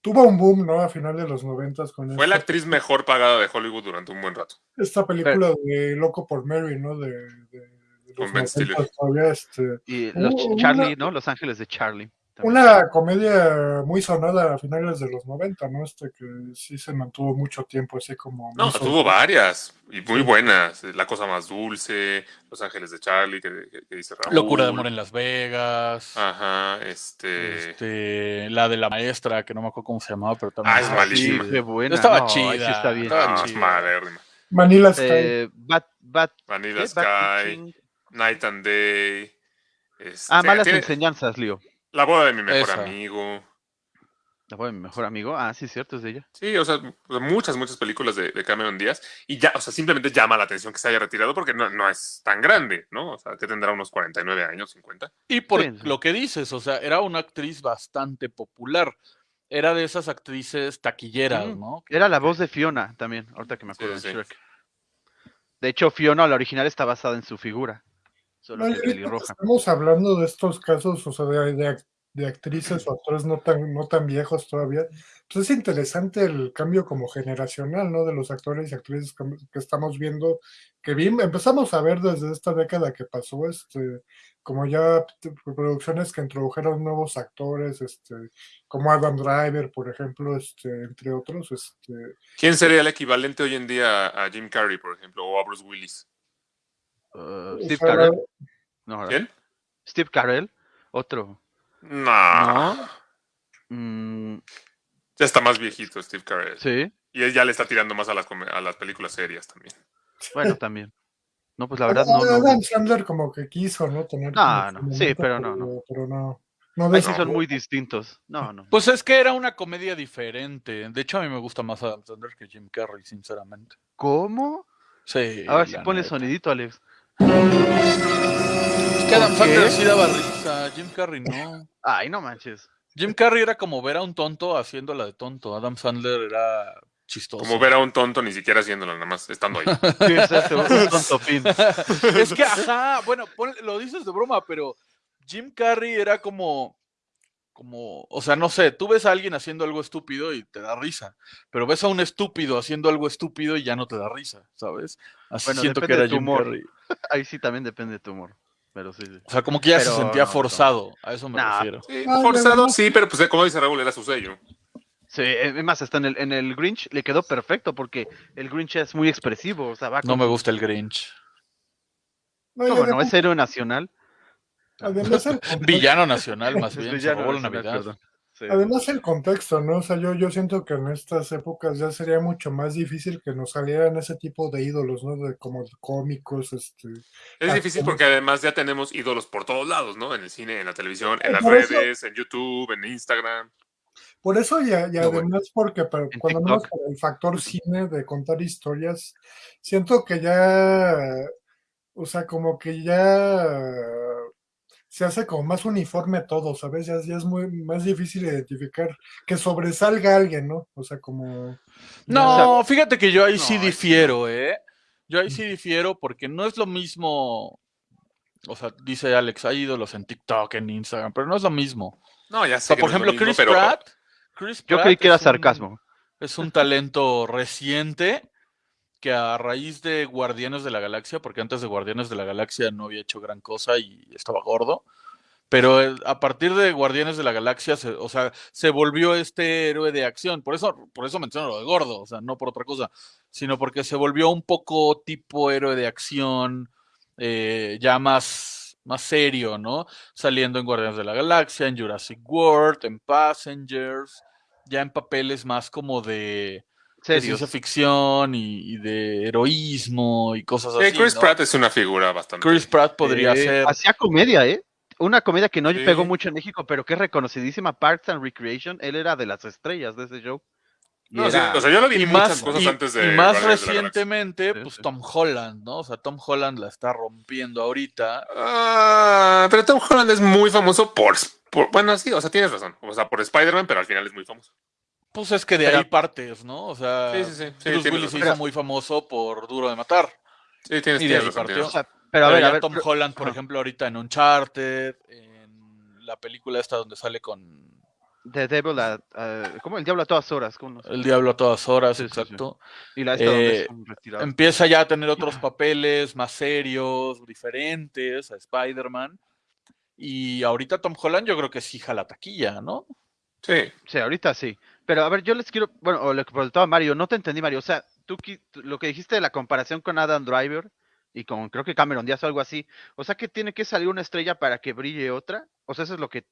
[SPEAKER 6] tuvo un boom, ¿no? A final de los noventas con
[SPEAKER 4] Fue la
[SPEAKER 6] esta,
[SPEAKER 4] actriz mejor pagada de Hollywood durante un buen rato.
[SPEAKER 6] esta película de Loco por Mary, ¿no? De, de- de
[SPEAKER 4] Con
[SPEAKER 6] los
[SPEAKER 4] Ben Stiller.
[SPEAKER 6] 90 todavía, este,
[SPEAKER 1] Y los
[SPEAKER 6] Uh,
[SPEAKER 1] Charlie,
[SPEAKER 6] una-
[SPEAKER 1] ¿no? Los Ángeles de Charlie.
[SPEAKER 6] Una comedia muy sonada a finales de los 90, ¿no? Este que sí se mantuvo mucho tiempo así como...
[SPEAKER 4] No, tuvo varias y muy buenas. La cosa más dulce, Los Ángeles de Charlie, que, que- que dice Raúl.
[SPEAKER 5] Locura de amor en Las Vegas.
[SPEAKER 4] Ajá, este.
[SPEAKER 5] Este, la de la maestra, que no me acuerdo cómo se llamaba, pero también.
[SPEAKER 4] Ah, es malísima.
[SPEAKER 1] qué buena.
[SPEAKER 5] Estaba
[SPEAKER 1] No,
[SPEAKER 5] chida.
[SPEAKER 1] sí está bien.
[SPEAKER 5] estaba
[SPEAKER 4] no, es
[SPEAKER 5] chida.
[SPEAKER 4] malérrima.
[SPEAKER 6] Manila Sky.
[SPEAKER 1] Eh, Bat, Bat,
[SPEAKER 4] Vanilla
[SPEAKER 1] ¿qué?
[SPEAKER 4] Sky,
[SPEAKER 1] Bat.
[SPEAKER 4] Night and Day. este,
[SPEAKER 1] Ah, malas
[SPEAKER 4] tiene-
[SPEAKER 1] enseñanzas, Leo.
[SPEAKER 4] La boda de mi mejor
[SPEAKER 5] Esa.
[SPEAKER 4] amigo.
[SPEAKER 1] La voz de mi mejor amigo. Ah, sí, cierto, es de ella.
[SPEAKER 4] Sí, o sea, sea, muchas, muchas películas de, de Cameron Díaz. Y ya, o sea, simplemente llama la atención que se haya retirado porque no, no es tan grande, ¿no? O sea, que tendrá unos 49 años, 50.
[SPEAKER 5] Y por
[SPEAKER 1] Sí, sí.
[SPEAKER 5] lo que dices, o sea, era una actriz bastante popular. Era de esas actrices taquilleras. ¿no?
[SPEAKER 1] Era la voz de Fiona también, ahorita que me acuerdo
[SPEAKER 4] sí,
[SPEAKER 1] de
[SPEAKER 4] sí.
[SPEAKER 1] Shrek. De hecho, Fiona, la original, está basada en su figura. Solo
[SPEAKER 6] No, que
[SPEAKER 1] pelirroja.
[SPEAKER 6] Estamos hablando de estos casos, o sea, de, de de actrices o actores no tan, no tan viejos todavía. Pues es interesante el cambio como generacional, ¿no? De los actores y actrices que, que estamos viendo, que vi- empezamos a ver desde esta década que pasó, este, como ya producciones que introdujeron nuevos actores, este, como Adam Driver, por ejemplo, este, entre otros, este,
[SPEAKER 4] ¿Quién sería el equivalente hoy en día a Jim Carrey, por ejemplo, o a Bruce Willis?
[SPEAKER 1] Uh,
[SPEAKER 6] o
[SPEAKER 1] Steve Carell.
[SPEAKER 4] ¿Quién?
[SPEAKER 1] Steve Carell. Otro.
[SPEAKER 4] No.
[SPEAKER 1] No. Mm,
[SPEAKER 4] Ya está más viejito Steve Carell.
[SPEAKER 1] sí.
[SPEAKER 4] Y él ya le está tirando más a las, a las películas serias también.
[SPEAKER 1] Bueno, también. No, pues la verdad no. no,
[SPEAKER 6] Adam
[SPEAKER 1] no.
[SPEAKER 6] Sandler como que quiso, ¿no? Tener
[SPEAKER 1] No, no, sí,
[SPEAKER 6] momento,
[SPEAKER 1] pero no, no.
[SPEAKER 6] Pero no. No,
[SPEAKER 1] sí son muy distintos. No, no.
[SPEAKER 5] Pues es que era una comedia diferente. De hecho, a mí me gusta más Adam Sandler que Jim Carrey, sinceramente.
[SPEAKER 1] ¿Cómo?
[SPEAKER 5] Sí.
[SPEAKER 1] A ver si
[SPEAKER 5] la
[SPEAKER 1] pones
[SPEAKER 5] neta.
[SPEAKER 1] sonidito, Alex.
[SPEAKER 5] Es que Adam. Sandler sí daba risa, Jim Carrey no.
[SPEAKER 1] Ay, no manches.
[SPEAKER 5] Jim Carrey era como ver a un tonto haciéndola de tonto. Adam Sandler era chistoso.
[SPEAKER 4] Como ver a un tonto ni siquiera haciéndolo, nada más estando ahí. (laughs)
[SPEAKER 1] Sí, exacto, un tonto fin.
[SPEAKER 5] es que, ajá, bueno, lo dices de broma, pero Jim Carrey era como, como, o sea, no sé, tú ves a alguien haciendo algo estúpido y te da risa, pero ves a un estúpido haciendo algo estúpido y ya no te da risa, ¿sabes? Así
[SPEAKER 1] Bueno,
[SPEAKER 5] siento que
[SPEAKER 1] depende
[SPEAKER 5] era
[SPEAKER 1] de tu
[SPEAKER 5] Jim
[SPEAKER 1] humor.
[SPEAKER 5] Carrey. (laughs)
[SPEAKER 1] Ahí sí también depende de tu humor. Pero sí, sí.
[SPEAKER 5] O sea, como que ya se sentía
[SPEAKER 1] no, no.
[SPEAKER 5] forzado, a eso me
[SPEAKER 1] Nah.
[SPEAKER 5] refiero.
[SPEAKER 4] Sí, forzado, sí, pero pues como dice Raúl, era su sello.
[SPEAKER 1] Sí, es más, hasta en el, en el Grinch le quedó perfecto porque el Grinch es muy expresivo. O sea, va
[SPEAKER 5] No me gusta el Grinch.
[SPEAKER 6] No,
[SPEAKER 1] ¿Cómo no?
[SPEAKER 6] además-
[SPEAKER 1] Es héroe nacional.
[SPEAKER 6] Además el (laughs) contexto-
[SPEAKER 5] Villano nacional, más bien,
[SPEAKER 1] villano nacional. Sí.
[SPEAKER 6] Además el contexto, ¿no? O sea, yo, yo siento que en estas épocas ya sería mucho más difícil que nos salieran ese tipo de ídolos, ¿no? De como cómicos, este.
[SPEAKER 4] Es difícil porque además ya tenemos ídolos por todos lados, ¿no? En el cine, en la televisión, en las
[SPEAKER 6] eso-
[SPEAKER 4] redes, en YouTube, en Instagram.
[SPEAKER 6] Por eso y, y
[SPEAKER 4] bueno.
[SPEAKER 6] además porque para- cuando menos el factor cine de contar historias, siento que ya, o sea, como que ya se hace como más uniforme todo, ¿sabes? Ya, ya es muy más difícil identificar que sobresalga alguien, ¿no? O sea, como...
[SPEAKER 5] No, fíjate que yo ahí
[SPEAKER 1] No,
[SPEAKER 5] sí difiero, ¿eh? Yo ahí sí difiero porque no es lo mismo. O sea, dice Alex, hay ídolos en TikTok, en Instagram, pero no es lo mismo.
[SPEAKER 4] No, ya
[SPEAKER 5] O
[SPEAKER 4] sé.
[SPEAKER 5] sea,
[SPEAKER 4] que
[SPEAKER 5] por
[SPEAKER 4] no es lo
[SPEAKER 5] ejemplo,
[SPEAKER 4] mismo,
[SPEAKER 5] Chris
[SPEAKER 4] pero-
[SPEAKER 5] Pratt. Chris
[SPEAKER 1] Yo
[SPEAKER 5] Pratt
[SPEAKER 1] creí que era
[SPEAKER 5] un-
[SPEAKER 1] sarcasmo.
[SPEAKER 5] Es un talento reciente que a raíz de Guardianes de la Galaxia, porque antes de Guardianes de la Galaxia no había hecho gran cosa y estaba gordo, pero a partir de Guardianes de la Galaxia, se- o sea, se volvió este héroe de acción. Por eso, por eso menciono lo de gordo, o sea, no por otra cosa, sino porque se volvió un poco tipo héroe de acción, eh, ya más, más serio, ¿no? Saliendo en Guardianes de la Galaxia, en Jurassic World, en Passengers, ya en papeles más como de, de ciencia ficción y, y de heroísmo y cosas
[SPEAKER 4] Sí,
[SPEAKER 5] así.
[SPEAKER 4] Chris
[SPEAKER 5] ¿no?
[SPEAKER 4] Pratt es una figura bastante.
[SPEAKER 5] Chris Pratt podría
[SPEAKER 1] Eh,
[SPEAKER 5] ser.
[SPEAKER 1] Hacía comedia, ¿eh? Una comedia que no
[SPEAKER 4] Sí.
[SPEAKER 1] pegó mucho en México, pero que es reconocidísima, Parks and Recreation. Él era de las estrellas de ese show.
[SPEAKER 4] Sí, o sea, yo lo vi
[SPEAKER 5] y
[SPEAKER 4] muchas
[SPEAKER 5] más,
[SPEAKER 4] cosas
[SPEAKER 5] y,
[SPEAKER 4] antes de.
[SPEAKER 5] y más recientemente, pues. Tom Holland, ¿no? O sea, Tom Holland la está rompiendo ahorita.
[SPEAKER 4] Ah, pero Tom Holland es muy famoso por, por- Bueno, sí, o sea, tienes razón. O sea, por Spider-Man, pero al final es muy famoso.
[SPEAKER 5] Pues es que de
[SPEAKER 1] Pero-
[SPEAKER 5] ahí partes, ¿no? O sea,
[SPEAKER 4] Sí, sí, sí.
[SPEAKER 5] Bruce Willis se hizo muy famoso por Duro de Matar.
[SPEAKER 4] Sí, tienes,
[SPEAKER 5] Y de
[SPEAKER 4] tienes
[SPEAKER 5] ahí partió.
[SPEAKER 1] o sea, pero a ver,
[SPEAKER 5] ya
[SPEAKER 1] a ver.
[SPEAKER 5] Tom
[SPEAKER 1] pero-
[SPEAKER 5] Holland, por ejemplo, ahorita en Uncharted, en la película esta donde sale con
[SPEAKER 1] The Devil a, a- ¿cómo? El diablo a todas horas. ¿cómo no sé?
[SPEAKER 5] El diablo a todas horas,
[SPEAKER 1] Sí, sí, sí.
[SPEAKER 5] exacto.
[SPEAKER 1] Y la esta donde
[SPEAKER 5] Eh,
[SPEAKER 1] retirado.
[SPEAKER 5] Empieza ya a tener otros (clears throat) papeles más serios, diferentes a Spider-Man. Y ahorita Tom Holland yo creo que sí jala taquilla, ¿no?
[SPEAKER 4] Sí.
[SPEAKER 1] Sí, ahorita sí. Pero a ver, yo les quiero, bueno, o lo que preguntaba Mario, no te entendí, Mario. O sea, tú lo que dijiste de la comparación con Adam Driver y con creo que Cameron Díaz o algo así. O sea, que tiene que salir una estrella para que brille otra. O sea, eso es lo que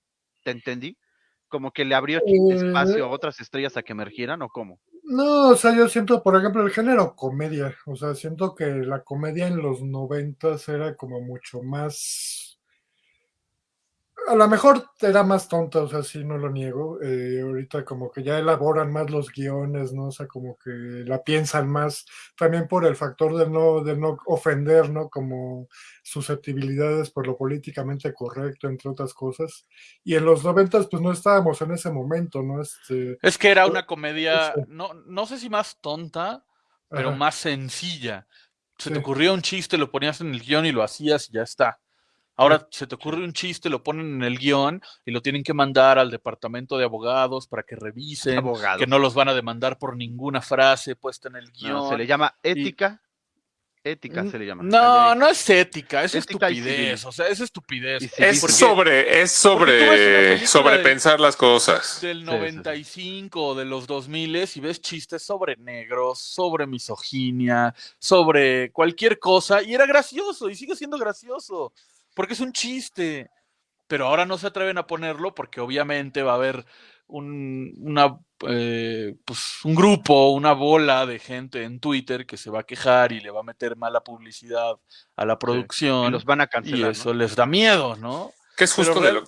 [SPEAKER 1] te entendí. Como que le abrió
[SPEAKER 6] Eh,
[SPEAKER 1] espacio a otras estrellas a que emergieran o cómo.
[SPEAKER 6] No, o sea, yo siento, por ejemplo, el género comedia. O sea, siento que la comedia en los noventas era como mucho más. A lo mejor era más tonta, o sea, sí, no lo niego. Eh, ahorita como que ya elaboran más los guiones, ¿no? O sea, como que la piensan más, también por el factor de no, de no ofender, ¿no? Como susceptibilidades por lo políticamente correcto, entre otras cosas. Y en los noventas, pues no estábamos en ese momento, ¿no? Este,
[SPEAKER 5] Es que era una comedia, no, no sé si más tonta, pero
[SPEAKER 6] ajá.
[SPEAKER 5] más sencilla. Se te ocurría un chiste, lo ponías en el guion y lo hacías y ya está. Ahora se te ocurre un chiste, lo ponen en el guion y lo tienen que mandar al departamento de abogados para que revisen,
[SPEAKER 1] Abogado.
[SPEAKER 5] que no los van a demandar por ninguna frase puesta en el guion.
[SPEAKER 1] No, se le llama ética. Ética se le llama.
[SPEAKER 5] No, no es ética, es
[SPEAKER 1] Ética
[SPEAKER 5] estupidez. O sea, es estupidez.
[SPEAKER 4] Es
[SPEAKER 5] Porque
[SPEAKER 4] sobre, es sobre, sobrepensar las cosas.
[SPEAKER 5] del
[SPEAKER 1] Sí, sí, sí.
[SPEAKER 5] 95 o de los 2000 y ves chistes sobre negros, sobre misoginia, sobre cualquier cosa y era gracioso y sigue siendo gracioso porque es un chiste. Pero ahora no se atreven a ponerlo porque obviamente va a haber un, una, eh, pues, un grupo, una bola de gente en Twitter que se va a quejar y le va a meter mala publicidad a la
[SPEAKER 1] Y
[SPEAKER 5] producción
[SPEAKER 1] los van a
[SPEAKER 5] y
[SPEAKER 1] cancelar. ¿no?
[SPEAKER 5] eso les da miedo, ¿no?
[SPEAKER 4] Que es justo de lo,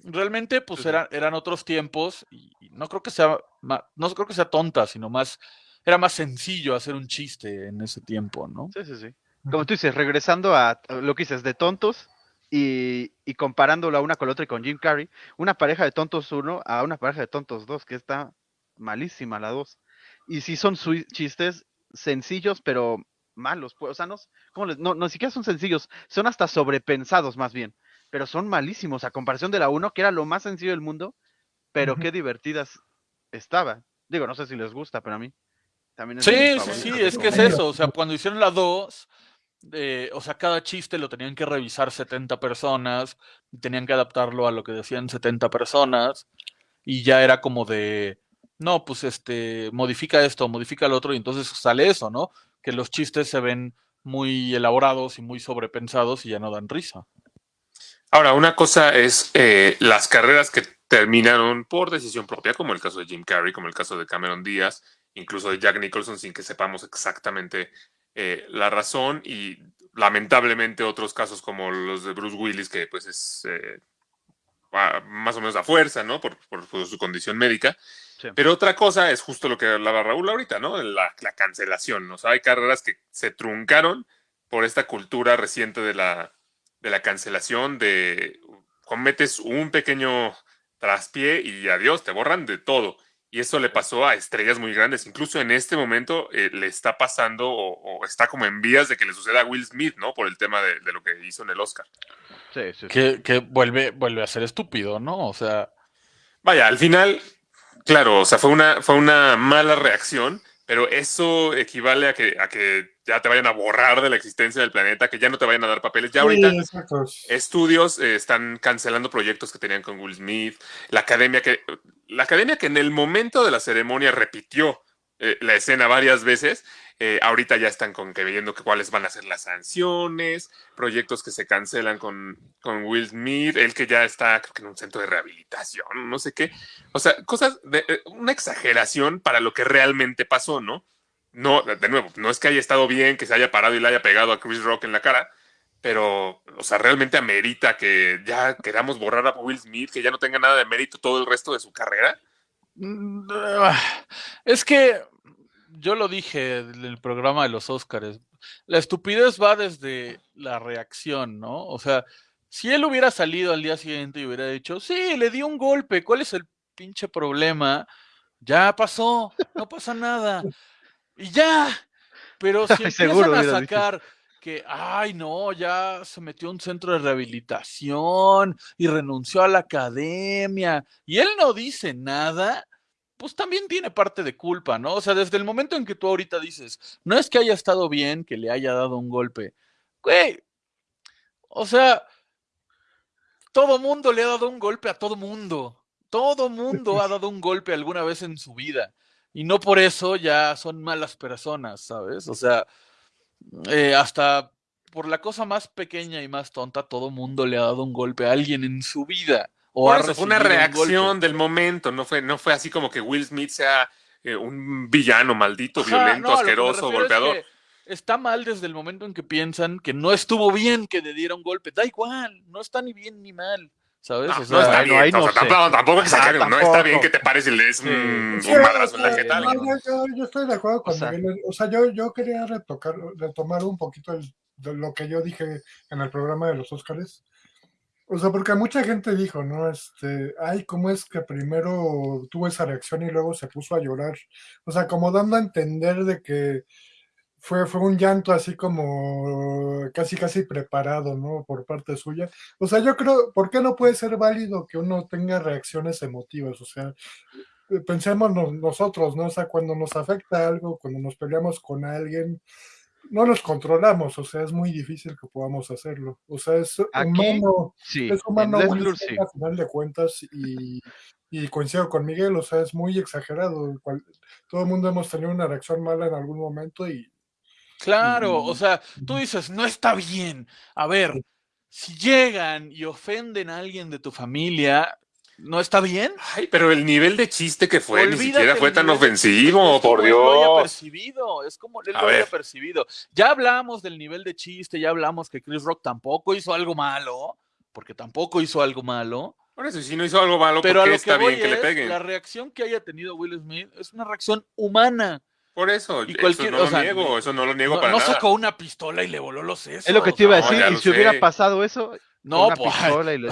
[SPEAKER 5] realmente pues eran, eran otros tiempos y y no creo que sea ma- no creo que sea tonta, sino más era más sencillo hacer un chiste en ese tiempo, ¿no?
[SPEAKER 1] Sí, sí, sí. Como tú dices, regresando a lo que dices de tontos y, y comparándolo a una con la otra y con Jim Carrey, una pareja de tontos uno a una pareja de tontos dos, que está malísima la dos. Y sí son chistes sencillos, pero malos. Pues, o sea, no, s- ¿cómo les- no, no siquiera son sencillos, son hasta sobrepensados más bien, pero son malísimos a comparación de la uno, que era lo más sencillo del mundo, pero qué divertidas estaban. Digo, no sé si les gusta, pero a mí también es
[SPEAKER 5] Sí, sí, sí, es que es eso, o sea, cuando hicieron la 2, eh, o sea, cada chiste lo tenían que revisar 70 personas, tenían que adaptarlo a lo que decían 70 personas, y ya era como de, no, pues este, modifica esto, modifica lo otro, y entonces sale eso, ¿no? Que los chistes se ven muy elaborados y muy sobrepensados y ya no dan risa.
[SPEAKER 4] Ahora, una cosa es eh, las carreras que terminaron por decisión propia, como el caso de Jim Carrey, como el caso de Cameron Díaz, incluso de Jack Nicholson, sin que sepamos exactamente eh, la razón, y lamentablemente otros casos como los de Bruce Willis, que pues es eh, más o menos a fuerza, ¿no? Por, por- por su condición médica.
[SPEAKER 1] Sí.
[SPEAKER 4] Pero otra cosa es justo lo que hablaba Raúl ahorita, ¿no? La, la cancelación. O sea, hay carreras que se truncaron por esta cultura reciente de la, de la cancelación, de cometes un pequeño traspié y adiós, te borran de todo. Y eso le pasó a estrellas muy grandes. Incluso en este momento eh, le está pasando o, o está como en vías de que le suceda a Will Smith, ¿no? Por el tema de, de lo que hizo en el Oscar.
[SPEAKER 1] Sí, sí, sí.
[SPEAKER 5] Que, que vuelve, vuelve a ser estúpido, ¿no? O sea,
[SPEAKER 4] Vaya, al final, claro, o sea, fue una, fue una mala reacción, pero eso equivale a que, a que ya te vayan a borrar de la existencia del planeta, que ya no te vayan a dar papeles. Ya ahorita
[SPEAKER 6] Sí,
[SPEAKER 4] estudios eh, están cancelando proyectos que tenían con Will Smith, la academia que, la academia que en el momento de la ceremonia repitió eh, la escena varias veces, eh, ahorita ya están con que viendo que cuáles van a ser las sanciones, proyectos que se cancelan con, con Will Smith, él que ya está creo que en un centro de rehabilitación, no sé qué, o sea, cosas de eh, una exageración para lo que realmente pasó, ¿no? No, de nuevo, no es que haya estado bien, que se haya parado y le haya pegado a Chris Rock en la cara, pero, o sea, realmente amerita que ya queramos borrar a Will Smith, que ya no tenga nada de mérito todo el resto de su carrera.
[SPEAKER 5] Mm, ah, Es que yo lo dije en el programa de los Óscares. La estupidez va desde la reacción, ¿no? O sea, si él hubiera salido al día siguiente y hubiera dicho, sí, le di un golpe, ¿cuál es el pinche problema? Ya pasó, no pasa nada. Y ya. Pero si (laughs)
[SPEAKER 1] Seguro
[SPEAKER 5] empiezan a
[SPEAKER 1] dicho
[SPEAKER 5] sacar que, ay, no, ya se metió a un centro de rehabilitación y renunció a la academia, y él no dice nada, pues también tiene parte de culpa, ¿no? O sea, desde el momento en que tú ahorita dices, no es que haya estado bien que le haya dado un golpe, güey, o sea, todo mundo le ha dado un golpe a todo mundo. Todo mundo ha dado un golpe alguna vez en su vida. Y no por eso ya son malas personas, ¿sabes? O sea, eh, hasta por la cosa más pequeña y más tonta, todo mundo le ha dado un golpe a alguien en su vida. O
[SPEAKER 4] Por
[SPEAKER 5] ha
[SPEAKER 4] eso fue una
[SPEAKER 5] un
[SPEAKER 4] reacción del momento, no fue, no fue así como que Will Smith sea eh, un villano maldito,
[SPEAKER 5] Ajá,
[SPEAKER 4] violento,
[SPEAKER 5] no,
[SPEAKER 4] asqueroso,
[SPEAKER 5] es
[SPEAKER 4] golpeador.
[SPEAKER 5] que está mal desde el momento en que piensan que no estuvo bien que le diera un golpe. Da igual, no está ni bien ni mal, ¿sabes?
[SPEAKER 4] No,
[SPEAKER 5] O
[SPEAKER 4] no
[SPEAKER 5] sea,
[SPEAKER 4] está
[SPEAKER 1] bueno,
[SPEAKER 4] bien,
[SPEAKER 1] ahí
[SPEAKER 4] o
[SPEAKER 1] no
[SPEAKER 4] sea, tampoco, tampoco que
[SPEAKER 1] Ah,
[SPEAKER 4] no está bien que te pares y le des un,
[SPEAKER 6] Sí,
[SPEAKER 4] un madrazo en la jeta.
[SPEAKER 6] no, yo, yo- yo estoy de acuerdo con
[SPEAKER 1] O sea-
[SPEAKER 6] Miguel. O sea, yo, yo quería retocar, retomar un poquito el- de lo que yo dije en el programa de los Óscares. O sea, porque mucha gente dijo, ¿no? Este, ay, ¿cómo es que primero tuvo esa reacción y luego se puso a llorar? O sea, como dando a entender de que fue, fue un llanto así como casi, casi preparado, ¿no? Por parte suya. O sea, yo creo, ¿por qué no puede ser válido que uno tenga reacciones emotivas? O sea, eh, pensemos nos- nosotros, ¿no? O sea, cuando nos afecta algo, cuando nos peleamos con alguien, no nos controlamos, o sea, es muy difícil que podamos hacerlo. O sea, es
[SPEAKER 1] Aquí,
[SPEAKER 6] humano,
[SPEAKER 1] Sí,
[SPEAKER 6] es humano
[SPEAKER 1] sí.
[SPEAKER 6] a final de cuentas y, y coincido con Miguel, o sea, es muy exagerado. todo el mundo hemos tenido una reacción mala en algún momento y
[SPEAKER 5] Claro, o sea, tú dices, no está bien. A ver, si llegan y ofenden a alguien de tu familia, ¿no está bien?
[SPEAKER 4] Ay, pero el nivel de chiste que fue ni siquiera fue tan ofensivo,
[SPEAKER 5] Es
[SPEAKER 4] por
[SPEAKER 5] como él lo haya
[SPEAKER 4] Dios.
[SPEAKER 5] percibido, es como él
[SPEAKER 4] A
[SPEAKER 5] lo haya percibido. Ya hablamos del nivel de chiste, ya hablamos que Chris Rock tampoco hizo algo malo, porque tampoco hizo algo malo.
[SPEAKER 4] Por eso, si no hizo algo malo,
[SPEAKER 5] Pero
[SPEAKER 4] ¿por qué
[SPEAKER 5] lo
[SPEAKER 4] está
[SPEAKER 5] que
[SPEAKER 4] bien que le peguen?
[SPEAKER 5] la reacción que haya tenido Will Smith es una reacción humana.
[SPEAKER 4] Por eso,
[SPEAKER 5] y
[SPEAKER 4] eso
[SPEAKER 5] cualquier-
[SPEAKER 4] no
[SPEAKER 5] o
[SPEAKER 4] lo
[SPEAKER 5] sea,
[SPEAKER 4] niego, eso no lo niego
[SPEAKER 5] No,
[SPEAKER 4] para
[SPEAKER 5] no
[SPEAKER 4] nada.
[SPEAKER 5] sacó una pistola y le voló los sesos.
[SPEAKER 1] Es lo que te iba a
[SPEAKER 4] No,
[SPEAKER 1] decir. y si hubiera pasado eso,
[SPEAKER 5] No, pues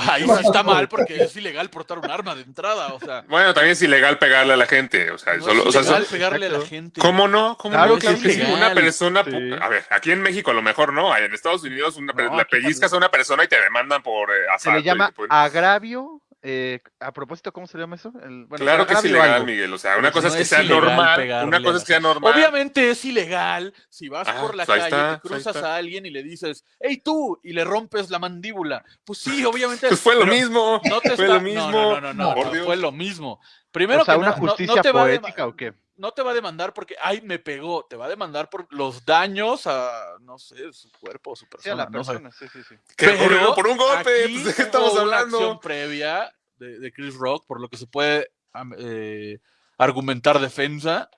[SPEAKER 5] ahí sí está mal porque es ilegal portar un arma de entrada, o sea,
[SPEAKER 4] Bueno, también es ilegal pegarle a la gente, o sea,
[SPEAKER 5] no
[SPEAKER 4] solo,
[SPEAKER 5] es
[SPEAKER 4] o sea,
[SPEAKER 5] ilegal pegarle a la gente.
[SPEAKER 4] ¿cómo no? ¿Cómo
[SPEAKER 1] Claro
[SPEAKER 4] no?
[SPEAKER 1] que
[SPEAKER 4] Claro
[SPEAKER 1] es
[SPEAKER 4] que sí.
[SPEAKER 5] ilegal.
[SPEAKER 4] Una persona,
[SPEAKER 1] Sí.
[SPEAKER 4] a ver, aquí en México a lo mejor no, en Estados Unidos una,
[SPEAKER 1] No,
[SPEAKER 4] le pellizcas a una persona y te demandan por eh,
[SPEAKER 1] se le llama agravio. Eh, a propósito, ¿cómo se llama eso? El- bueno,
[SPEAKER 4] claro que es ilegal,
[SPEAKER 1] algo.
[SPEAKER 4] Miguel. O sea, una
[SPEAKER 5] si
[SPEAKER 4] cosa
[SPEAKER 5] no
[SPEAKER 4] es que
[SPEAKER 5] es
[SPEAKER 4] sea normal,
[SPEAKER 5] pegarle
[SPEAKER 4] una cosa es que sea normal.
[SPEAKER 5] Obviamente es ilegal si vas
[SPEAKER 4] Ah,
[SPEAKER 5] por la
[SPEAKER 4] pues
[SPEAKER 5] calle,
[SPEAKER 4] está,
[SPEAKER 5] te
[SPEAKER 4] pues
[SPEAKER 5] cruzas a alguien y le dices, hey tú, y le rompes la mandíbula. Pues sí, (laughs) obviamente.
[SPEAKER 4] Pues fue lo mismo.
[SPEAKER 5] No te
[SPEAKER 4] fue
[SPEAKER 5] está-
[SPEAKER 4] lo mismo.
[SPEAKER 5] No, no, no, no, fue lo mismo. Primero
[SPEAKER 1] o sea,
[SPEAKER 5] que
[SPEAKER 1] una
[SPEAKER 5] na- no- no
[SPEAKER 1] justicia
[SPEAKER 5] te va a dema-
[SPEAKER 1] poética o qué?
[SPEAKER 5] No te va a demandar porque, ay, me pegó. Te va a demandar por los daños a, no sé, su cuerpo, su
[SPEAKER 1] Sí, a
[SPEAKER 5] persona.
[SPEAKER 1] la
[SPEAKER 5] no sé.
[SPEAKER 1] persona, sí, sí, sí.
[SPEAKER 4] Que
[SPEAKER 5] Pero
[SPEAKER 4] ocurrió por un golpe.
[SPEAKER 5] aquí
[SPEAKER 4] pues, ¿De qué
[SPEAKER 5] hubo
[SPEAKER 4] estamos
[SPEAKER 5] una
[SPEAKER 4] hablando?
[SPEAKER 5] acción previa de, de Chris Rock, por lo que se puede eh, argumentar defensa.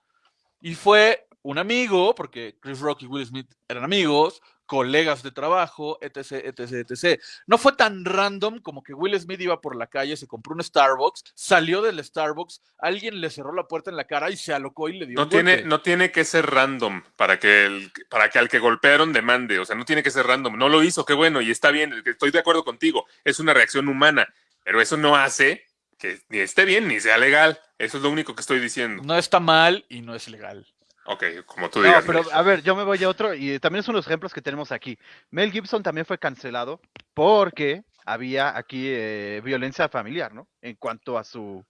[SPEAKER 5] Y fue un amigo, porque Chris Rock y Will Smith eran amigos, colegas de trabajo, etc, etc, etc. No fue tan random como que Will Smith iba por la calle, se compró un Starbucks, salió del Starbucks, alguien le cerró la puerta en la cara y se alocó y le dio
[SPEAKER 4] No
[SPEAKER 5] un
[SPEAKER 4] tiene,
[SPEAKER 5] golpe.
[SPEAKER 4] no tiene que ser random para que, el, para que al que golpearon demande. O sea, no tiene que ser random. No lo hizo, qué bueno, y está bien. Estoy de acuerdo contigo. Es una reacción humana. Pero eso no hace que ni esté bien ni sea legal. Eso es lo único que estoy diciendo.
[SPEAKER 5] No está mal y no es legal.
[SPEAKER 4] Ok, como tú
[SPEAKER 1] No,
[SPEAKER 4] digas.
[SPEAKER 1] pero
[SPEAKER 4] Miguel.
[SPEAKER 1] a ver, yo me voy a otro y también de los ejemplos que tenemos aquí. Mel Gibson también fue cancelado porque había aquí eh, violencia familiar, ¿no? En cuanto a su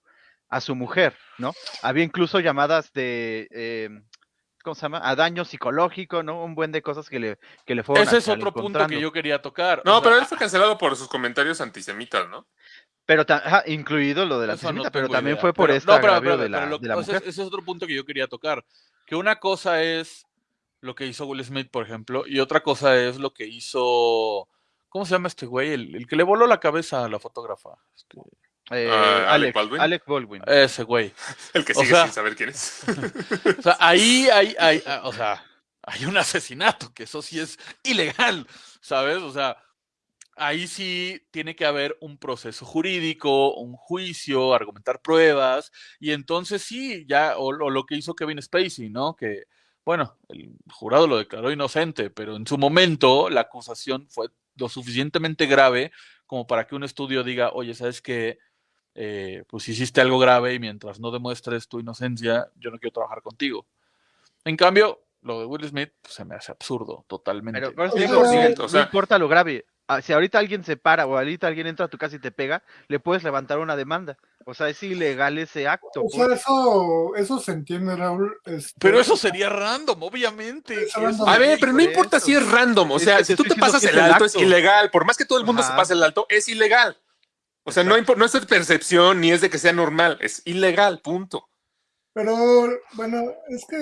[SPEAKER 1] a su mujer, ¿no? Había incluso llamadas de eh, ¿cómo se llama? A daño psicológico, ¿no? Un buen de cosas que le que le fueron
[SPEAKER 5] Ese es otro punto que yo quería tocar.
[SPEAKER 4] No,
[SPEAKER 5] O sea,
[SPEAKER 4] pero él fue cancelado por sus comentarios antisemitas, ¿no?
[SPEAKER 1] Pero ajá, incluido lo de la
[SPEAKER 5] Eso no
[SPEAKER 1] antisemita, pero también
[SPEAKER 5] idea.
[SPEAKER 1] fue por
[SPEAKER 5] Pero-
[SPEAKER 1] este
[SPEAKER 5] no, pero- pero-
[SPEAKER 1] de la,
[SPEAKER 5] pero lo-
[SPEAKER 1] de la
[SPEAKER 5] ese,
[SPEAKER 1] mujer.
[SPEAKER 5] ese es otro punto que yo quería tocar. Que una cosa es lo que hizo Will Smith, por ejemplo, y otra cosa es lo que hizo. ¿Cómo se llama este güey? El, el que le voló la cabeza a la fotógrafa. Este,
[SPEAKER 1] Eh,
[SPEAKER 4] Ah, Alec
[SPEAKER 1] Alex,
[SPEAKER 4] Baldwin.
[SPEAKER 1] Alec Baldwin. (laughs)
[SPEAKER 5] ese güey.
[SPEAKER 4] El que
[SPEAKER 5] O
[SPEAKER 4] sigue
[SPEAKER 5] sea-
[SPEAKER 4] sin saber quién es. (laughs)
[SPEAKER 5] O sea, ahí hay, hay, ah, o sea, hay un asesinato, que eso sí es ilegal, ¿sabes? O sea, ahí sí tiene que haber un proceso jurídico, un juicio, argumentar pruebas, y entonces sí, ya, o, lo que hizo Kevin Spacey, ¿no? Que, bueno, el jurado lo declaró inocente, pero en su momento la acusación fue lo suficientemente grave como para que un estudio diga, oye, ¿sabes qué? Eh, pues hiciste algo grave y mientras no demuestres tu inocencia, yo no quiero trabajar contigo. En cambio, lo de Will Smith pues, se me hace absurdo, totalmente.
[SPEAKER 1] Pero, pero
[SPEAKER 6] o sea-
[SPEAKER 1] no importa lo grave. Ah, Si ahorita alguien se para o ahorita alguien entra a tu casa y te pega, le puedes levantar una demanda. O sea, es ilegal ese acto.
[SPEAKER 6] O sea,
[SPEAKER 1] pues.
[SPEAKER 6] eso, eso se entiende, Raúl. este,
[SPEAKER 5] Pero eso sería random, obviamente.
[SPEAKER 6] Random.
[SPEAKER 4] A ver, pero no
[SPEAKER 1] por
[SPEAKER 4] importa
[SPEAKER 1] eso.
[SPEAKER 4] si es random. O
[SPEAKER 1] Es
[SPEAKER 4] sea,
[SPEAKER 1] que
[SPEAKER 4] si tú te pasas el alto, es ilegal. Por más que todo el mundo se pase el alto, es ilegal. O sea, no, no es de percepción ni es de que sea normal. Es ilegal, punto.
[SPEAKER 6] Pero bueno, es que,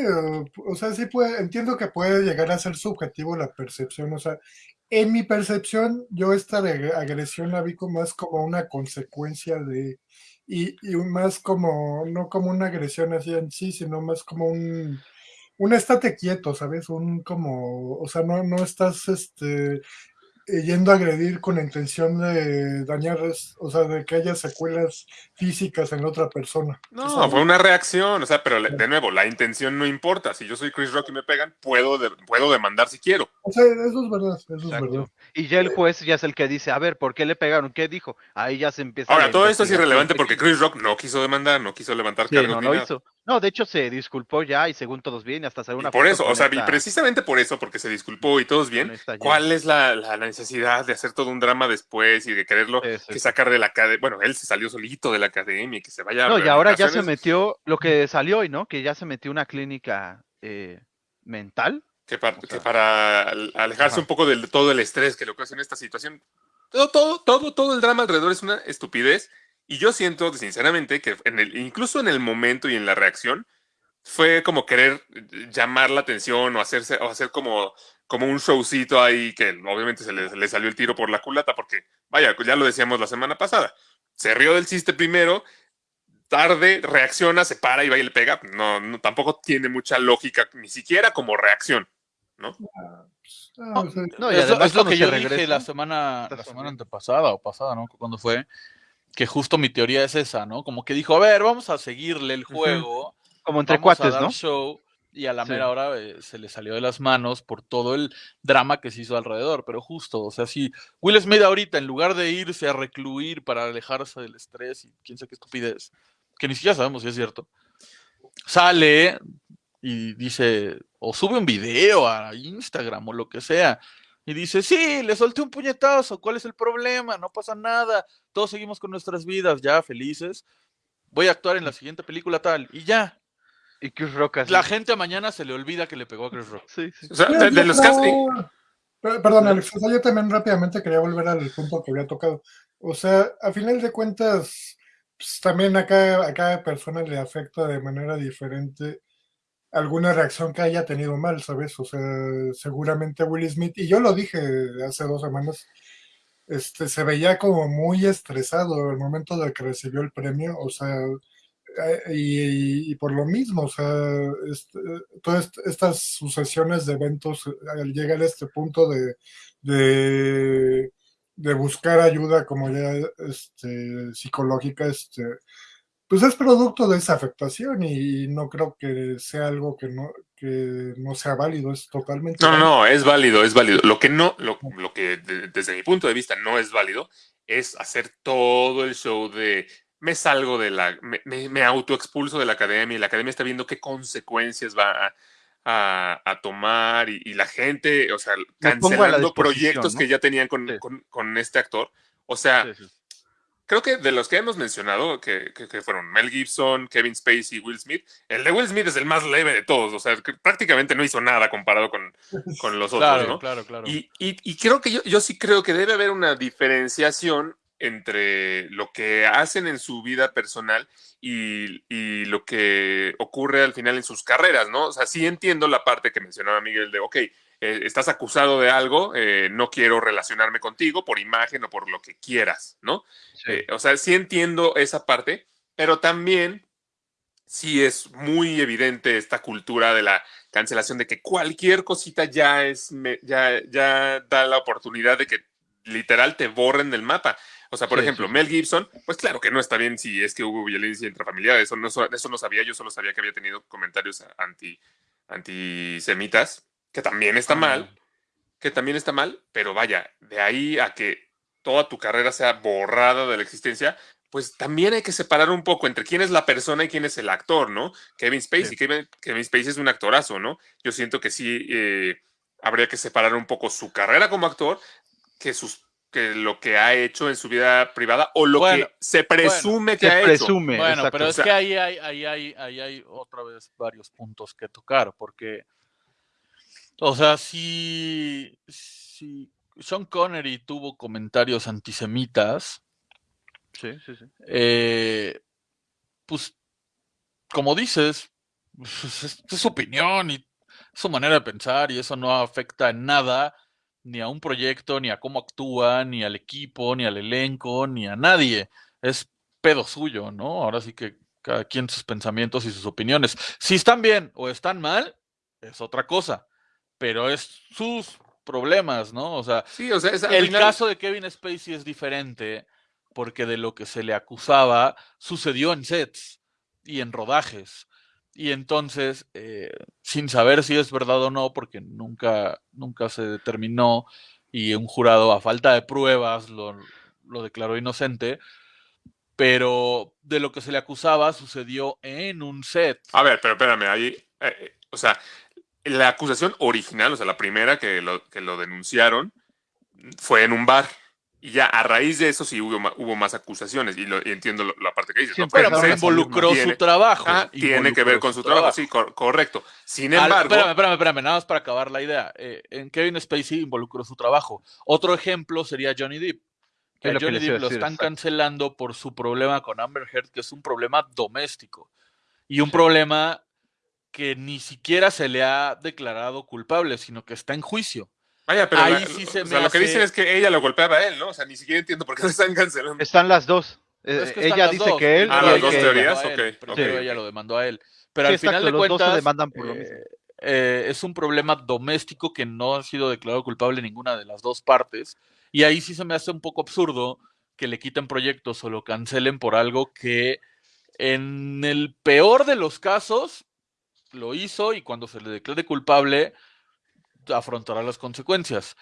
[SPEAKER 6] o sea, sí puede, entiendo que puede llegar a ser subjetivo la percepción, o sea, en mi percepción, yo esta agresión la vi como más como una consecuencia de, y, y más como, no como una agresión así en sí, sino más como un, un estate quieto, ¿sabes? Un como, o sea, no, no estás, este, yendo a agredir con la intención de dañar, o sea, de que haya secuelas físicas en la otra persona.
[SPEAKER 4] No,
[SPEAKER 6] ¿sabes?
[SPEAKER 4] fue una reacción. O sea, pero le- de nuevo, la intención no importa. Si yo soy Chris Rock y me pegan, puedo, de- puedo demandar si quiero.
[SPEAKER 6] O sea, eso es verdad, eso es verdad.
[SPEAKER 1] Y ya el juez ya es el que dice, a ver, ¿por qué le pegaron? ¿Qué dijo? Ahí ya se empieza.
[SPEAKER 4] Ahora, todo esto es irrelevante porque. Chris Rock no quiso demandar, no quiso levantar
[SPEAKER 1] Sí,
[SPEAKER 4] cargos
[SPEAKER 1] no
[SPEAKER 4] nada.
[SPEAKER 1] hizo. No, de hecho se disculpó ya y según todos bien, y hasta salió
[SPEAKER 4] Y
[SPEAKER 1] una
[SPEAKER 4] por
[SPEAKER 1] foto
[SPEAKER 4] eso, o sea, y precisamente por eso, porque se disculpó y todos bien, ¿cuál es la, la necesidad de hacer todo un drama después y de quererlo
[SPEAKER 1] Sí, sí.
[SPEAKER 4] que sacar de la academia? Bueno, él se salió solito de la academia y que se vaya a
[SPEAKER 1] No, y ahora ya se metió lo que salió hoy, ¿no? Que ya se metió una clínica eh, mental.
[SPEAKER 4] que, para,
[SPEAKER 1] o
[SPEAKER 4] que
[SPEAKER 1] sea,
[SPEAKER 4] para al- alejarse
[SPEAKER 1] ajá.
[SPEAKER 4] un poco de todo el estrés que le ocasiona esta situación. Todo, todo, todo, todo el drama alrededor es una estupidez. Y yo siento, sinceramente, que en el, incluso en el momento y en la reacción, fue como querer llamar la atención o hacerse, o hacer como, como un showcito ahí que obviamente se le, le salió el tiro por la culata, porque, vaya, ya lo decíamos la semana pasada. Se rió del chiste primero, tarde, reacciona, se para y va y le pega. No, no, tampoco tiene mucha lógica, ni siquiera como reacción.
[SPEAKER 6] Ah, o sea,
[SPEAKER 1] No, y
[SPEAKER 5] es, lo-
[SPEAKER 1] además
[SPEAKER 5] es lo que
[SPEAKER 1] se
[SPEAKER 5] yo dije
[SPEAKER 1] regresa,
[SPEAKER 5] la semana, la semana antepasada o pasada, ¿no? Cuando fue, que justo mi teoría es esa, ¿no? Como que dijo, a ver, vamos a seguirle el juego,
[SPEAKER 1] Como entre
[SPEAKER 5] vamos a
[SPEAKER 1] cuates,
[SPEAKER 5] dar
[SPEAKER 1] ¿no?
[SPEAKER 5] show, y a la
[SPEAKER 1] Sí.
[SPEAKER 5] mera hora eh, se le salió de las manos por todo el drama que se hizo alrededor, pero justo, o sea, si Will Smith ahorita, en lugar de irse a recluir para alejarse del estrés y quién sabe qué estupidez, que ni siquiera sabemos si es cierto, sale y dice, o sube un video a Instagram o lo que sea, y dice, sí, le solté un puñetazo, ¿cuál es el problema? No pasa nada, todos seguimos con nuestras vidas, ya felices, voy a actuar en la siguiente película tal, y ya.
[SPEAKER 1] Y Chris Rock así.
[SPEAKER 5] La gente mañana se le olvida que le pegó a Chris Rock.
[SPEAKER 1] Sí, sí.
[SPEAKER 4] O sea, de, los casos.
[SPEAKER 6] Per- Perdón, Alex, o sea, yo también rápidamente quería volver al punto que había tocado. O sea, a final de cuentas, pues, también a cada, a cada persona le afecta de manera diferente alguna reacción que haya tenido mal, ¿sabes? O sea, seguramente Will Smith, y yo lo dije hace dos semanas, este, se veía como muy estresado al momento de que recibió el premio, o sea, eh, y, por lo mismo, o sea, este, todas estas sucesiones de eventos al llegar a este punto de, de, de buscar ayuda como ya este, psicológica, este, pues es producto de esa afectación y no creo que sea algo que no, que no sea válido, es totalmente
[SPEAKER 4] No, no,
[SPEAKER 6] válido.
[SPEAKER 4] no, es válido, es válido. Lo que no, lo, lo que de- desde mi punto de vista no es válido es hacer todo el show de me salgo de la, me, me, me autoexpulso de la academia y la academia está viendo qué consecuencias va a, a- a tomar y, y la gente, o sea, cancelando proyectos
[SPEAKER 1] ¿no?
[SPEAKER 4] que ya tenían con,
[SPEAKER 1] Sí.
[SPEAKER 4] con- con este actor. O sea,
[SPEAKER 1] Sí, sí.
[SPEAKER 4] Creo que de los que hemos mencionado, que, que- que fueron Mel Gibson, Kevin Spacey y Will Smith, el de Will Smith es el más leve de todos, o sea, que prácticamente no hizo nada comparado con, (laughs) con los otros,
[SPEAKER 5] Claro,
[SPEAKER 4] ¿no?
[SPEAKER 5] claro, claro.
[SPEAKER 4] Y, y- y creo que yo, yo sí creo que debe haber una diferenciación entre lo que hacen en su vida personal y, y lo que ocurre al final en sus carreras, ¿no? O sea, sí entiendo la parte que mencionaba Miguel de, ok, eh, estás acusado de algo, eh, no quiero relacionarme contigo por imagen o por lo que quieras, ¿no?
[SPEAKER 1] Sí.
[SPEAKER 4] Eh, o sea, sí entiendo esa parte, pero también sí es muy evidente esta cultura de la cancelación de que cualquier cosita ya es me- ya, ya da la oportunidad de que literal te borren del mapa. O sea, por
[SPEAKER 1] Sí,
[SPEAKER 4] ejemplo,
[SPEAKER 1] sí.
[SPEAKER 4] Mel Gibson, pues claro que no está bien si es que hubo violencia intrafamiliar, eso no, eso no sabía, yo solo sabía que había tenido comentarios anti, antisemitas, que también está mal, que también está mal, pero vaya, de ahí a que toda tu carrera sea borrada de la existencia, pues también hay que separar un poco entre quién es la persona y quién es el actor, ¿no? Kevin Spacey,
[SPEAKER 1] Sí.
[SPEAKER 4] Kevin, Kevin Spacey es un actorazo, ¿no? Yo siento que sí eh, habría que separar un poco su carrera como actor que sus que lo que ha hecho en su vida privada o lo
[SPEAKER 5] Bueno,
[SPEAKER 4] que se presume que
[SPEAKER 1] Se
[SPEAKER 4] ha hecho.
[SPEAKER 1] presume.
[SPEAKER 5] Bueno,
[SPEAKER 1] exacto.
[SPEAKER 5] pero es
[SPEAKER 4] O sea-
[SPEAKER 5] que ahí hay, ahí, hay, ahí hay otra vez varios puntos que tocar, porque, o sea, si, si Sean Connery tuvo comentarios antisemitas,
[SPEAKER 1] Sí, sí, sí.
[SPEAKER 5] eh, pues, como dices, pues, es, es su opinión y su manera de pensar y eso no afecta en nada ni a un proyecto, ni a cómo actúa, ni al equipo, ni al elenco, ni a nadie. Es pedo suyo, ¿no? Ahora sí que cada quien sus pensamientos y sus opiniones. Si están bien o están mal, es otra cosa, pero es sus problemas, ¿no? O sea,
[SPEAKER 4] Sí, o sea, es al
[SPEAKER 5] el
[SPEAKER 4] final-
[SPEAKER 5] caso de Kevin Spacey es diferente porque de lo que se le acusaba sucedió en sets y en rodajes. Y entonces, eh, sin saber si es verdad o no, porque nunca, nunca se determinó y un jurado a falta de pruebas lo, lo declaró inocente, pero de lo que se le acusaba sucedió en un set.
[SPEAKER 4] A ver, pero espérame, ahí, eh, eh, o sea, la acusación original, o sea, la primera que lo, que lo denunciaron, fue en un bar. Y ya a raíz de eso sí hubo, más acusaciones. Y, lo, y entiendo lo- la parte que dices.
[SPEAKER 5] Pero
[SPEAKER 1] salir
[SPEAKER 5] involucró
[SPEAKER 4] Tiene-
[SPEAKER 5] su trabajo.
[SPEAKER 4] Ah, tiene que ver con su trabajo, sí, cor- correcto. Sin
[SPEAKER 5] Al-
[SPEAKER 4] embargo,
[SPEAKER 5] espérame, espérame, espérame, nada más para acabar la idea. Eh, en Kevin Spacey involucró su trabajo. Otro ejemplo sería Johnny Depp. Que a Johnny Depp lo
[SPEAKER 1] decir,
[SPEAKER 5] están
[SPEAKER 1] exacto.
[SPEAKER 5] cancelando por su problema con Amber Heard, que es un problema doméstico. Y un problema que ni siquiera se le ha declarado culpable, sino que está en juicio.
[SPEAKER 4] vaya, pero
[SPEAKER 5] ahí
[SPEAKER 4] la-
[SPEAKER 5] sí
[SPEAKER 4] o
[SPEAKER 5] se
[SPEAKER 4] sea,
[SPEAKER 5] me
[SPEAKER 4] lo que dicen es que ella lo golpeaba a él, ¿no? O sea, ni siquiera entiendo por qué lo están cancelando.
[SPEAKER 1] Están las dos. Eh,
[SPEAKER 5] Es que están
[SPEAKER 1] ella dice
[SPEAKER 5] dos.
[SPEAKER 1] que él
[SPEAKER 4] Ah,
[SPEAKER 1] y
[SPEAKER 4] las dos
[SPEAKER 1] que
[SPEAKER 5] Primero
[SPEAKER 1] ella.
[SPEAKER 4] teorías,
[SPEAKER 5] ella lo demandó a él,
[SPEAKER 4] ok,
[SPEAKER 5] primero
[SPEAKER 4] ok.
[SPEAKER 5] ella lo demandó a él. Pero
[SPEAKER 1] Sí,
[SPEAKER 5] al final
[SPEAKER 1] exacto,
[SPEAKER 5] de
[SPEAKER 1] los dos se
[SPEAKER 5] cuentas,
[SPEAKER 1] demandan por lo mismo.
[SPEAKER 5] eh, eh, es un problema doméstico que no ha sido declarado culpable ninguna de las dos partes. Y ahí sí se me hace un poco absurdo que le quiten proyectos o lo cancelen por algo que en el peor de los casos lo hizo y cuando se le declare culpable afrontará las consecuencias.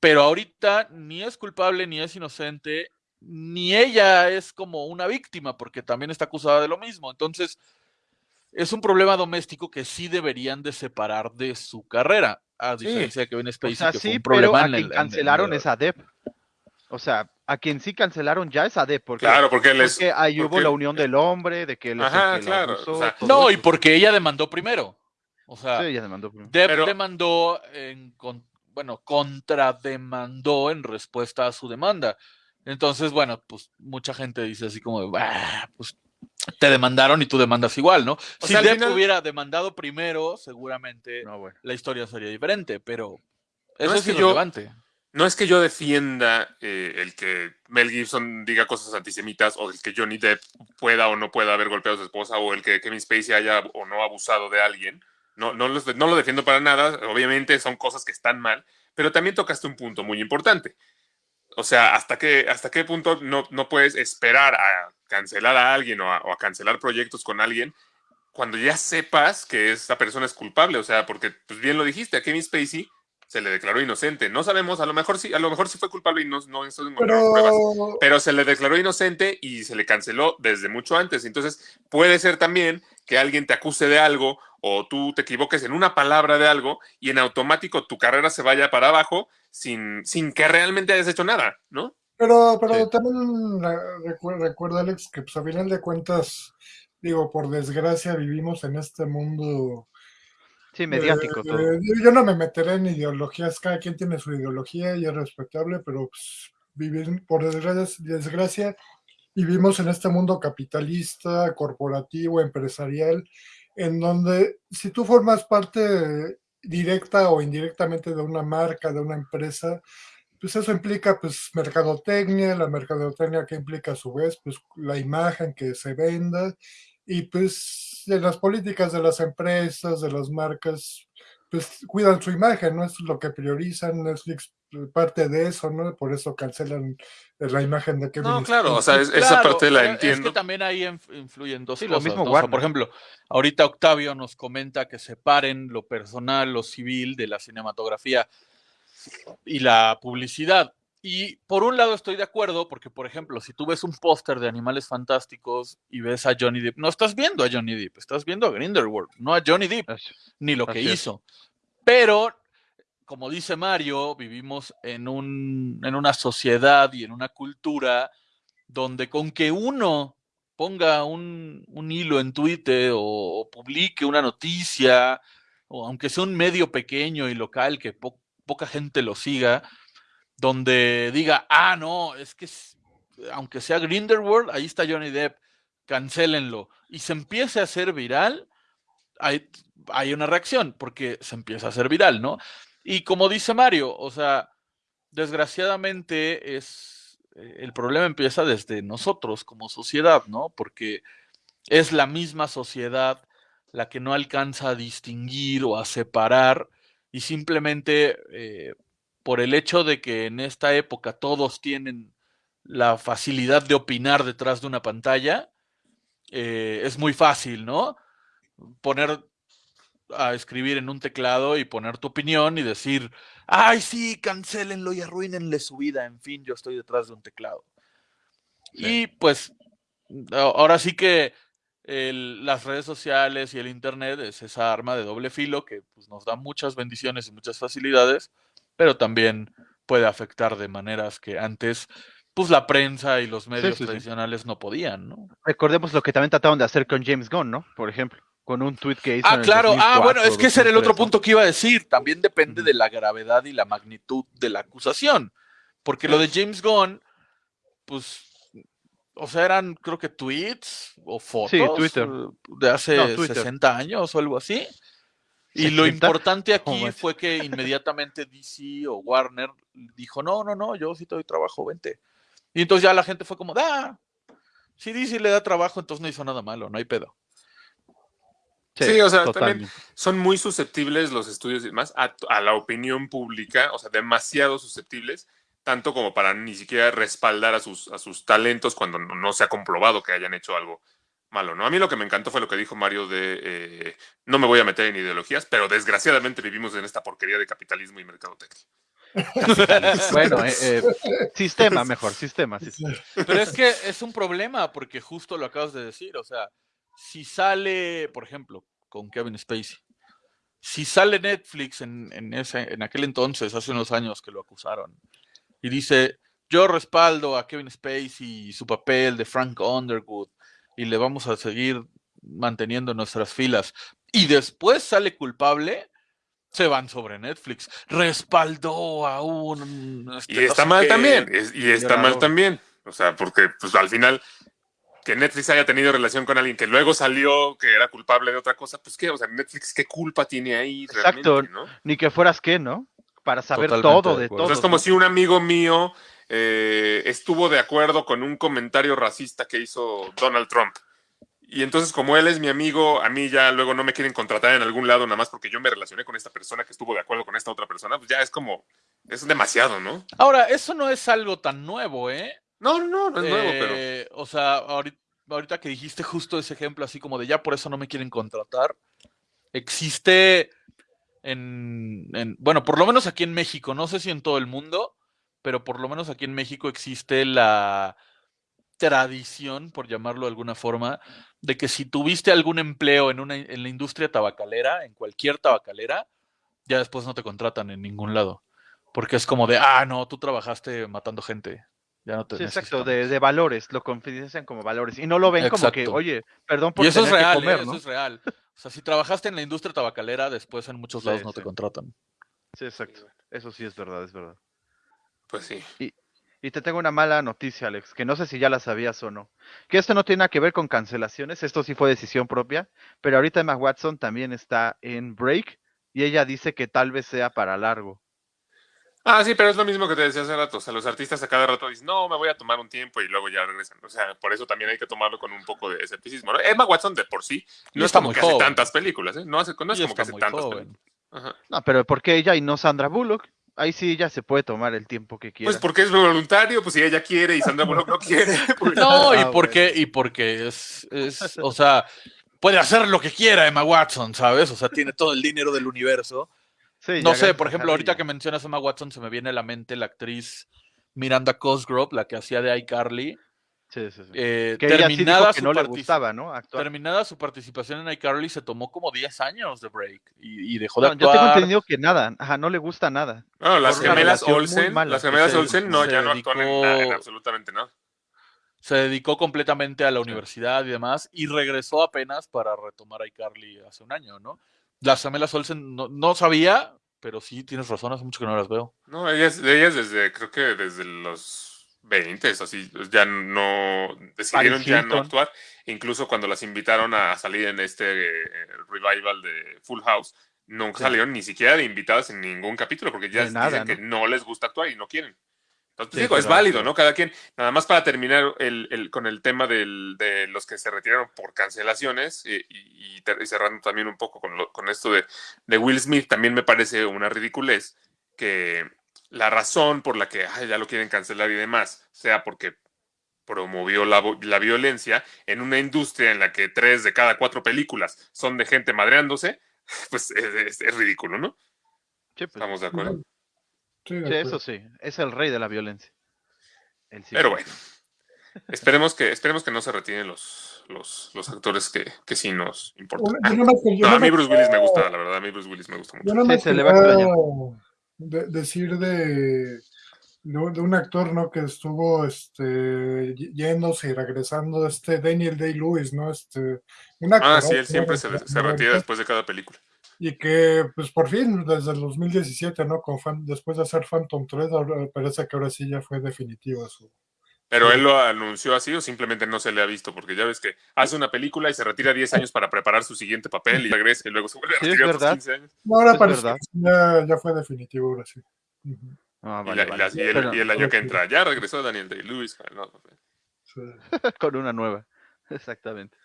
[SPEAKER 5] Pero ahorita ni es culpable ni es inocente, ni ella es como una víctima porque también está acusada de lo mismo. Entonces, es un problema doméstico que sí deberían de separar de su carrera, a
[SPEAKER 4] Sí.
[SPEAKER 5] diferencia de Kevin
[SPEAKER 1] O
[SPEAKER 5] Spacey,
[SPEAKER 1] sea,
[SPEAKER 5] que fue
[SPEAKER 1] sí,
[SPEAKER 5] un
[SPEAKER 1] pero
[SPEAKER 5] problema
[SPEAKER 1] a
[SPEAKER 5] en
[SPEAKER 1] quien
[SPEAKER 5] el- en el-
[SPEAKER 1] cancelaron es a Depp. O sea, a quien sí cancelaron ya es a Depp. Porque,
[SPEAKER 4] Claro, porque él es.
[SPEAKER 1] porque ahí hubo la unión del hombre, de que él es el
[SPEAKER 4] Ajá,
[SPEAKER 1] que la
[SPEAKER 4] claro,
[SPEAKER 1] abusó,
[SPEAKER 4] o sea,
[SPEAKER 1] todo
[SPEAKER 5] No, y porque ella demandó primero. O sea,
[SPEAKER 1] Sí, ya se mandó primero.
[SPEAKER 5] Depp
[SPEAKER 4] Pero-
[SPEAKER 5] demandó, en, con- bueno, contrademandó en respuesta a su demanda. Entonces, bueno, pues mucha gente dice así como, de, "Bah, pues te demandaron y tú demandas igual, ¿no? si
[SPEAKER 4] sea,
[SPEAKER 5] Depp
[SPEAKER 4] final-
[SPEAKER 5] hubiera demandado primero, seguramente
[SPEAKER 1] No, bueno.
[SPEAKER 5] la historia sería diferente, pero
[SPEAKER 4] No
[SPEAKER 5] eso
[SPEAKER 4] es
[SPEAKER 5] es,
[SPEAKER 4] que yo-
[SPEAKER 5] irrelevante.
[SPEAKER 4] No es que yo defienda eh, el que Mel Gibson diga cosas antisemitas o el que Johnny Depp pueda o no pueda haber golpeado a su esposa o el que Kevin Spacey haya o no abusado de alguien. No, no, los- no lo defiendo para nada. Obviamente son cosas que están mal, pero también tocaste un punto muy importante. O sea, ¿hasta qué, hasta qué punto no, no puedes esperar a cancelar a alguien o a, o a cancelar proyectos con alguien cuando ya sepas que esa persona es culpable? O sea, porque pues bien lo dijiste, a Kevin Spacey se le declaró inocente. No sabemos, a lo mejor sí, a lo mejor sí fue culpable y no, no encontraron pruebas.
[SPEAKER 6] Pero,
[SPEAKER 4] Pero se le declaró inocente y se le canceló desde mucho antes. Entonces, puede ser también que alguien te acuse de algo o tú te equivoques en una palabra de algo y en automático tu carrera se vaya para abajo sin, sin que realmente hayas hecho nada, ¿no?
[SPEAKER 6] pero, pero
[SPEAKER 1] Sí.
[SPEAKER 6] también recu- recuerda, Alex, que pues a final de cuentas, digo, por desgracia vivimos en este mundo
[SPEAKER 1] Sí, mediático
[SPEAKER 6] Eh,
[SPEAKER 1] todo.
[SPEAKER 6] eh, yo no me meteré en ideologías, cada quien tiene su ideología y es respetable, pero pues, vivir, por desgracia, desgracia, vivimos en este mundo capitalista, corporativo, empresarial, en donde si tú formas parte directa o indirectamente de una marca, de una empresa, pues eso implica pues mercadotecnia, la mercadotecnia que implica a su vez pues la imagen que se venda y pues de las políticas de las empresas, de las marcas, pues cuidan su imagen, ¿no? Es lo que priorizan, Netflix eh, parte de eso, ¿no? Por eso cancelan eh, la imagen de Kevin
[SPEAKER 4] No, claro, o sea, es- esa parte la entiendo.
[SPEAKER 5] Es que también ahí inf- influyen dos
[SPEAKER 1] Sí, lo mismo
[SPEAKER 5] ¿no? O sea,
[SPEAKER 1] Warner.
[SPEAKER 5] por ejemplo, ahorita Octavio nos comenta que separen lo personal, lo civil de la cinematografía y la publicidad. Y por un lado estoy de acuerdo, porque por ejemplo, si tú ves un póster de Animales Fantásticos y ves a Johnny Depp, no estás viendo a Johnny Depp, estás viendo a Grindelwald, no a Johnny Depp,
[SPEAKER 1] Así-
[SPEAKER 5] ni lo que
[SPEAKER 1] así es.
[SPEAKER 5] hizo. Pero, como dice Mario, vivimos en, un, en una sociedad y en una cultura donde con que uno ponga un, un hilo en Twitter o, o publique una noticia, o aunque sea un medio pequeño y local que po- poca gente lo siga, donde diga, ah, no, es que aunque sea Grindelwald, ahí está Johnny Depp, cancélenlo, y se empiece a hacer viral, hay, hay una reacción, porque se empieza a hacer viral, ¿no? Y como dice Mario, o sea, desgraciadamente es eh, el problema empieza desde nosotros como sociedad, ¿no? Porque es la misma sociedad la que no alcanza a distinguir o a separar y simplemente eh, por el hecho de que en esta época todos tienen la facilidad de opinar detrás de una pantalla, eh, es muy fácil, ¿no? Poner a escribir en un teclado y poner tu opinión y decir, ay, sí, cancélenlo y arruínenle su vida, en fin, yo estoy detrás de un teclado. Y pues, ahora sí que el- las redes sociales y el Internet es esa arma de doble filo que pues, nos da muchas bendiciones y muchas facilidades, pero también puede afectar de maneras que antes, pues la prensa y los medios
[SPEAKER 1] sí, sí.
[SPEAKER 5] tradicionales no podían, ¿no?
[SPEAKER 1] Recordemos lo que también trataron de hacer con James Gunn, ¿no? Por ejemplo, con un tweet que hizo.
[SPEAKER 5] Ah,
[SPEAKER 1] en el
[SPEAKER 5] claro. Ah,
[SPEAKER 1] 2004,
[SPEAKER 5] bueno, es que ese era el otro
[SPEAKER 1] 2003, ¿no?
[SPEAKER 5] punto que iba a decir. También depende de la gravedad y la magnitud de la acusación. Porque lo de James Gunn, pues, o sea, eran creo que tweets o fotos eh, de hace
[SPEAKER 1] No, Twitter.
[SPEAKER 5] 60 años o algo así. Y lo
[SPEAKER 1] 60?
[SPEAKER 5] importante aquí fue que inmediatamente DC o Warner dijo, no, no, no, yo sí te doy trabajo, vente. Y entonces ya la gente fue como, ah, si DC le da trabajo, entonces no hizo nada malo, no hay pedo.
[SPEAKER 4] Sí, o sea,
[SPEAKER 1] totalmente.
[SPEAKER 4] también son muy susceptibles los estudios y demás a, a la opinión pública, o sea, demasiado susceptibles, tanto como para ni siquiera respaldar a sus, a sus talentos cuando no, no se ha comprobado que hayan hecho algo malo, ¿no? A mí lo que me encantó fue lo que dijo Mario de eh, no me voy a meter en ideologías, pero desgraciadamente vivimos en esta porquería de capitalismo y mercadotecnia. (laughs)
[SPEAKER 1] Bueno, eh, eh, (laughs) sistema mejor, sistema. sistema.
[SPEAKER 5] Pero es que es un problema porque justo lo acabas de decir, o sea, si sale, por ejemplo, con Kevin Spacey, si sale Netflix en, en ese, en aquel entonces, hace unos años que lo acusaron, y dice, yo respaldo a Kevin Spacey y su papel de Frank Underwood, y le vamos a seguir manteniendo en nuestras filas, y después sale culpable, se van sobre Netflix. Respaldó a un... este,
[SPEAKER 4] Y
[SPEAKER 5] no
[SPEAKER 4] está
[SPEAKER 5] sé
[SPEAKER 4] mal
[SPEAKER 5] qué,
[SPEAKER 4] también, es- y está mal también. O sea, porque pues al final que Netflix haya tenido relación con alguien que luego salió que era culpable de otra cosa, pues qué, o sea, Netflix qué culpa tiene ahí
[SPEAKER 1] Exacto.
[SPEAKER 4] realmente, ¿no?
[SPEAKER 1] Ni que fueras qué, ¿no? Para saber
[SPEAKER 5] Totalmente
[SPEAKER 1] todo
[SPEAKER 5] de
[SPEAKER 1] de
[SPEAKER 5] acuerdo.
[SPEAKER 4] O
[SPEAKER 1] todo.
[SPEAKER 4] sea, es como si un amigo mío eh, estuvo de acuerdo con un comentario racista que hizo Donald Trump. Y entonces, como él es mi amigo, a mí ya luego no me quieren contratar en algún lado nada más porque yo me relacioné con esta persona que estuvo de acuerdo con esta otra persona, pues ya es como, es demasiado, ¿no?
[SPEAKER 5] Ahora, eso no es algo tan nuevo, ¿eh?
[SPEAKER 4] No, no, no es nuevo, pero...
[SPEAKER 5] Eh, O sea, ahorita, ahorita que dijiste justo ese ejemplo, así como de ya por eso no me quieren contratar, existe en, en- bueno, por lo menos aquí en México, no sé si en todo el mundo, pero por lo menos aquí en México existe la tradición, por llamarlo de alguna forma, de que si tuviste algún empleo en, una, en la industria tabacalera, en cualquier tabacalera, ya después no te contratan en ningún lado. Porque es como de, ah, no, tú trabajaste matando gente. Ya no te
[SPEAKER 1] Sí, exacto,
[SPEAKER 5] necesitamos".
[SPEAKER 1] de, de valores, lo confidencian como valores. Y no lo ven como que, oye, perdón por
[SPEAKER 5] Y eso es
[SPEAKER 1] que
[SPEAKER 5] real,
[SPEAKER 1] comer,
[SPEAKER 5] ¿eh?
[SPEAKER 1] ¿no?
[SPEAKER 5] eso es real. O sea, si trabajaste en la industria tabacalera, después en muchos lados
[SPEAKER 1] Sí,
[SPEAKER 5] no te contratan.
[SPEAKER 1] Sí, exacto. Eso sí es verdad, es verdad.
[SPEAKER 4] Pues sí.
[SPEAKER 1] Y te tengo una mala noticia, Alex, que no sé si ya la sabías o no. Que esto no tiene nada que ver con cancelaciones, esto sí fue decisión propia, pero ahorita Emma Watson también está en break y ella dice que tal vez sea para largo.
[SPEAKER 4] Ah, sí, pero es lo mismo que te decía hace rato. O sea, los artistas a cada rato dicen, no, me voy a tomar un tiempo y luego ya regresan. O sea, por eso también hay que tomarlo con un poco de escepticismo. ¿no? Emma Watson de por sí no es
[SPEAKER 5] está
[SPEAKER 4] como que hace
[SPEAKER 5] joven.
[SPEAKER 4] tantas películas, ¿eh? No, hace, no es
[SPEAKER 5] Y
[SPEAKER 4] como que hace
[SPEAKER 5] muy
[SPEAKER 4] tantas
[SPEAKER 5] joven.
[SPEAKER 4] películas. Ajá.
[SPEAKER 1] No, pero ¿por qué ella y no Sandra Bullock? Ahí sí ella se puede tomar el tiempo que quiera.
[SPEAKER 4] Pues porque es voluntario, pues si ella quiere y Sandra Bullock no (laughs) quiere. pues-
[SPEAKER 5] No, y
[SPEAKER 1] Ah,
[SPEAKER 5] porque, y porque es, es, o sea, puede hacer lo que quiera Emma Watson, ¿sabes? O sea, tiene todo el dinero del universo.
[SPEAKER 1] Sí,
[SPEAKER 5] No
[SPEAKER 1] ya
[SPEAKER 5] sé, por ejemplo, ahorita que mencionas a Emma Watson, se me viene a la mente la actriz Miranda Cosgrove, la que hacía de iCarly.
[SPEAKER 1] Sí, sí, sí.
[SPEAKER 5] Eh,
[SPEAKER 1] que ella sí dijo
[SPEAKER 5] terminada,
[SPEAKER 1] que
[SPEAKER 5] su
[SPEAKER 1] no le
[SPEAKER 5] partici-
[SPEAKER 1] gustaba, ¿no? Actuar.
[SPEAKER 5] terminada su participación en iCarly, se tomó como 10 años de break y, y dejó de
[SPEAKER 1] No, yo tengo
[SPEAKER 5] actuar.
[SPEAKER 1] entendido que nada, ajá, no le gusta nada.
[SPEAKER 4] No, las
[SPEAKER 1] Por
[SPEAKER 4] gemelas Olsen,
[SPEAKER 1] mala
[SPEAKER 4] las gemelas
[SPEAKER 1] se-
[SPEAKER 4] Olsen no, ya no actúan en,
[SPEAKER 5] dedicó-
[SPEAKER 4] nada, en absolutamente nada.
[SPEAKER 5] se dedicó completamente a la universidad y demás, y regresó apenas para retomar iCarly hace un año, ¿no? Las gemelas Olsen no, no sabía, pero sí tienes razón, hace mucho que no las veo.
[SPEAKER 4] No, ellas, ellas desde, creo que desde los 20, así, ya no, decidieron ya no actuar. Incluso cuando las invitaron a salir en este eh, revival de Full House, nunca
[SPEAKER 1] Sí.
[SPEAKER 4] salieron ni siquiera de invitadas en ningún capítulo, porque ya
[SPEAKER 1] nada,
[SPEAKER 4] dicen que
[SPEAKER 1] ¿no?
[SPEAKER 4] no les gusta actuar y no quieren. Entonces,
[SPEAKER 1] Sí,
[SPEAKER 4] digo, es válido. ¿no? Cada quien, nada más para terminar el, el- con el tema del- de los que se retiraron por cancelaciones y, y y cerrando también un poco con, lo- con esto de, de Will Smith, también me parece una ridiculez que la razón por la que "Ay, ya lo quieren cancelar y demás sea porque promovió la, la violencia en una industria en la que tres de cada cuatro películas son de gente madreándose, (laughs) pues es, es- es ridículo, ¿no?
[SPEAKER 1] Sí, pues,
[SPEAKER 4] Estamos de acuerdo.
[SPEAKER 6] Sí, de
[SPEAKER 1] sí, eso sí, es el rey de la violencia. El
[SPEAKER 4] Pero bueno, esperemos que, esperemos que no se retiren los, los, los actores que, que sí nos importan.
[SPEAKER 6] Yo
[SPEAKER 4] No, a mí Bruce Willis me gusta, la verdad, a mí Bruce Willis me gusta mucho.
[SPEAKER 6] Yo nada
[SPEAKER 1] Sí,
[SPEAKER 6] más
[SPEAKER 1] se le va a extrañar.
[SPEAKER 6] De- decir de, de, un- actor, ¿no? Que estuvo este, yéndose y regresando, este Daniel Day-Lewis, ¿no? Este, un
[SPEAKER 4] Ah,
[SPEAKER 6] actor,
[SPEAKER 4] sí, él siempre
[SPEAKER 6] ¿no?
[SPEAKER 4] se, se retira después de cada película.
[SPEAKER 6] Y que, pues por fin, desde el 2017, ¿no? Con fan- después de hacer Phantom Thread, parece que ahora sí ya fue definitivo su.
[SPEAKER 4] Pero
[SPEAKER 6] Sí.
[SPEAKER 4] él lo anunció así o simplemente no se le ha visto, porque ya ves que hace una película y se retira 10 años para preparar su siguiente papel y regresa y luego se vuelve a
[SPEAKER 1] Sí, es
[SPEAKER 4] retirar otros
[SPEAKER 1] verdad.
[SPEAKER 4] 15 años.
[SPEAKER 6] No, ahora
[SPEAKER 1] Es
[SPEAKER 6] parece ya, ya fue definitivo, ahora sí.
[SPEAKER 1] Ah,
[SPEAKER 4] Y,
[SPEAKER 1] vale,
[SPEAKER 4] la- y
[SPEAKER 1] vale.
[SPEAKER 4] la- y el,
[SPEAKER 1] Pero-
[SPEAKER 4] y el año que entra, ya regresó Daniel Day-Lewis. no,
[SPEAKER 6] sí. (laughs)
[SPEAKER 1] con una nueva. (laughs) Exactamente.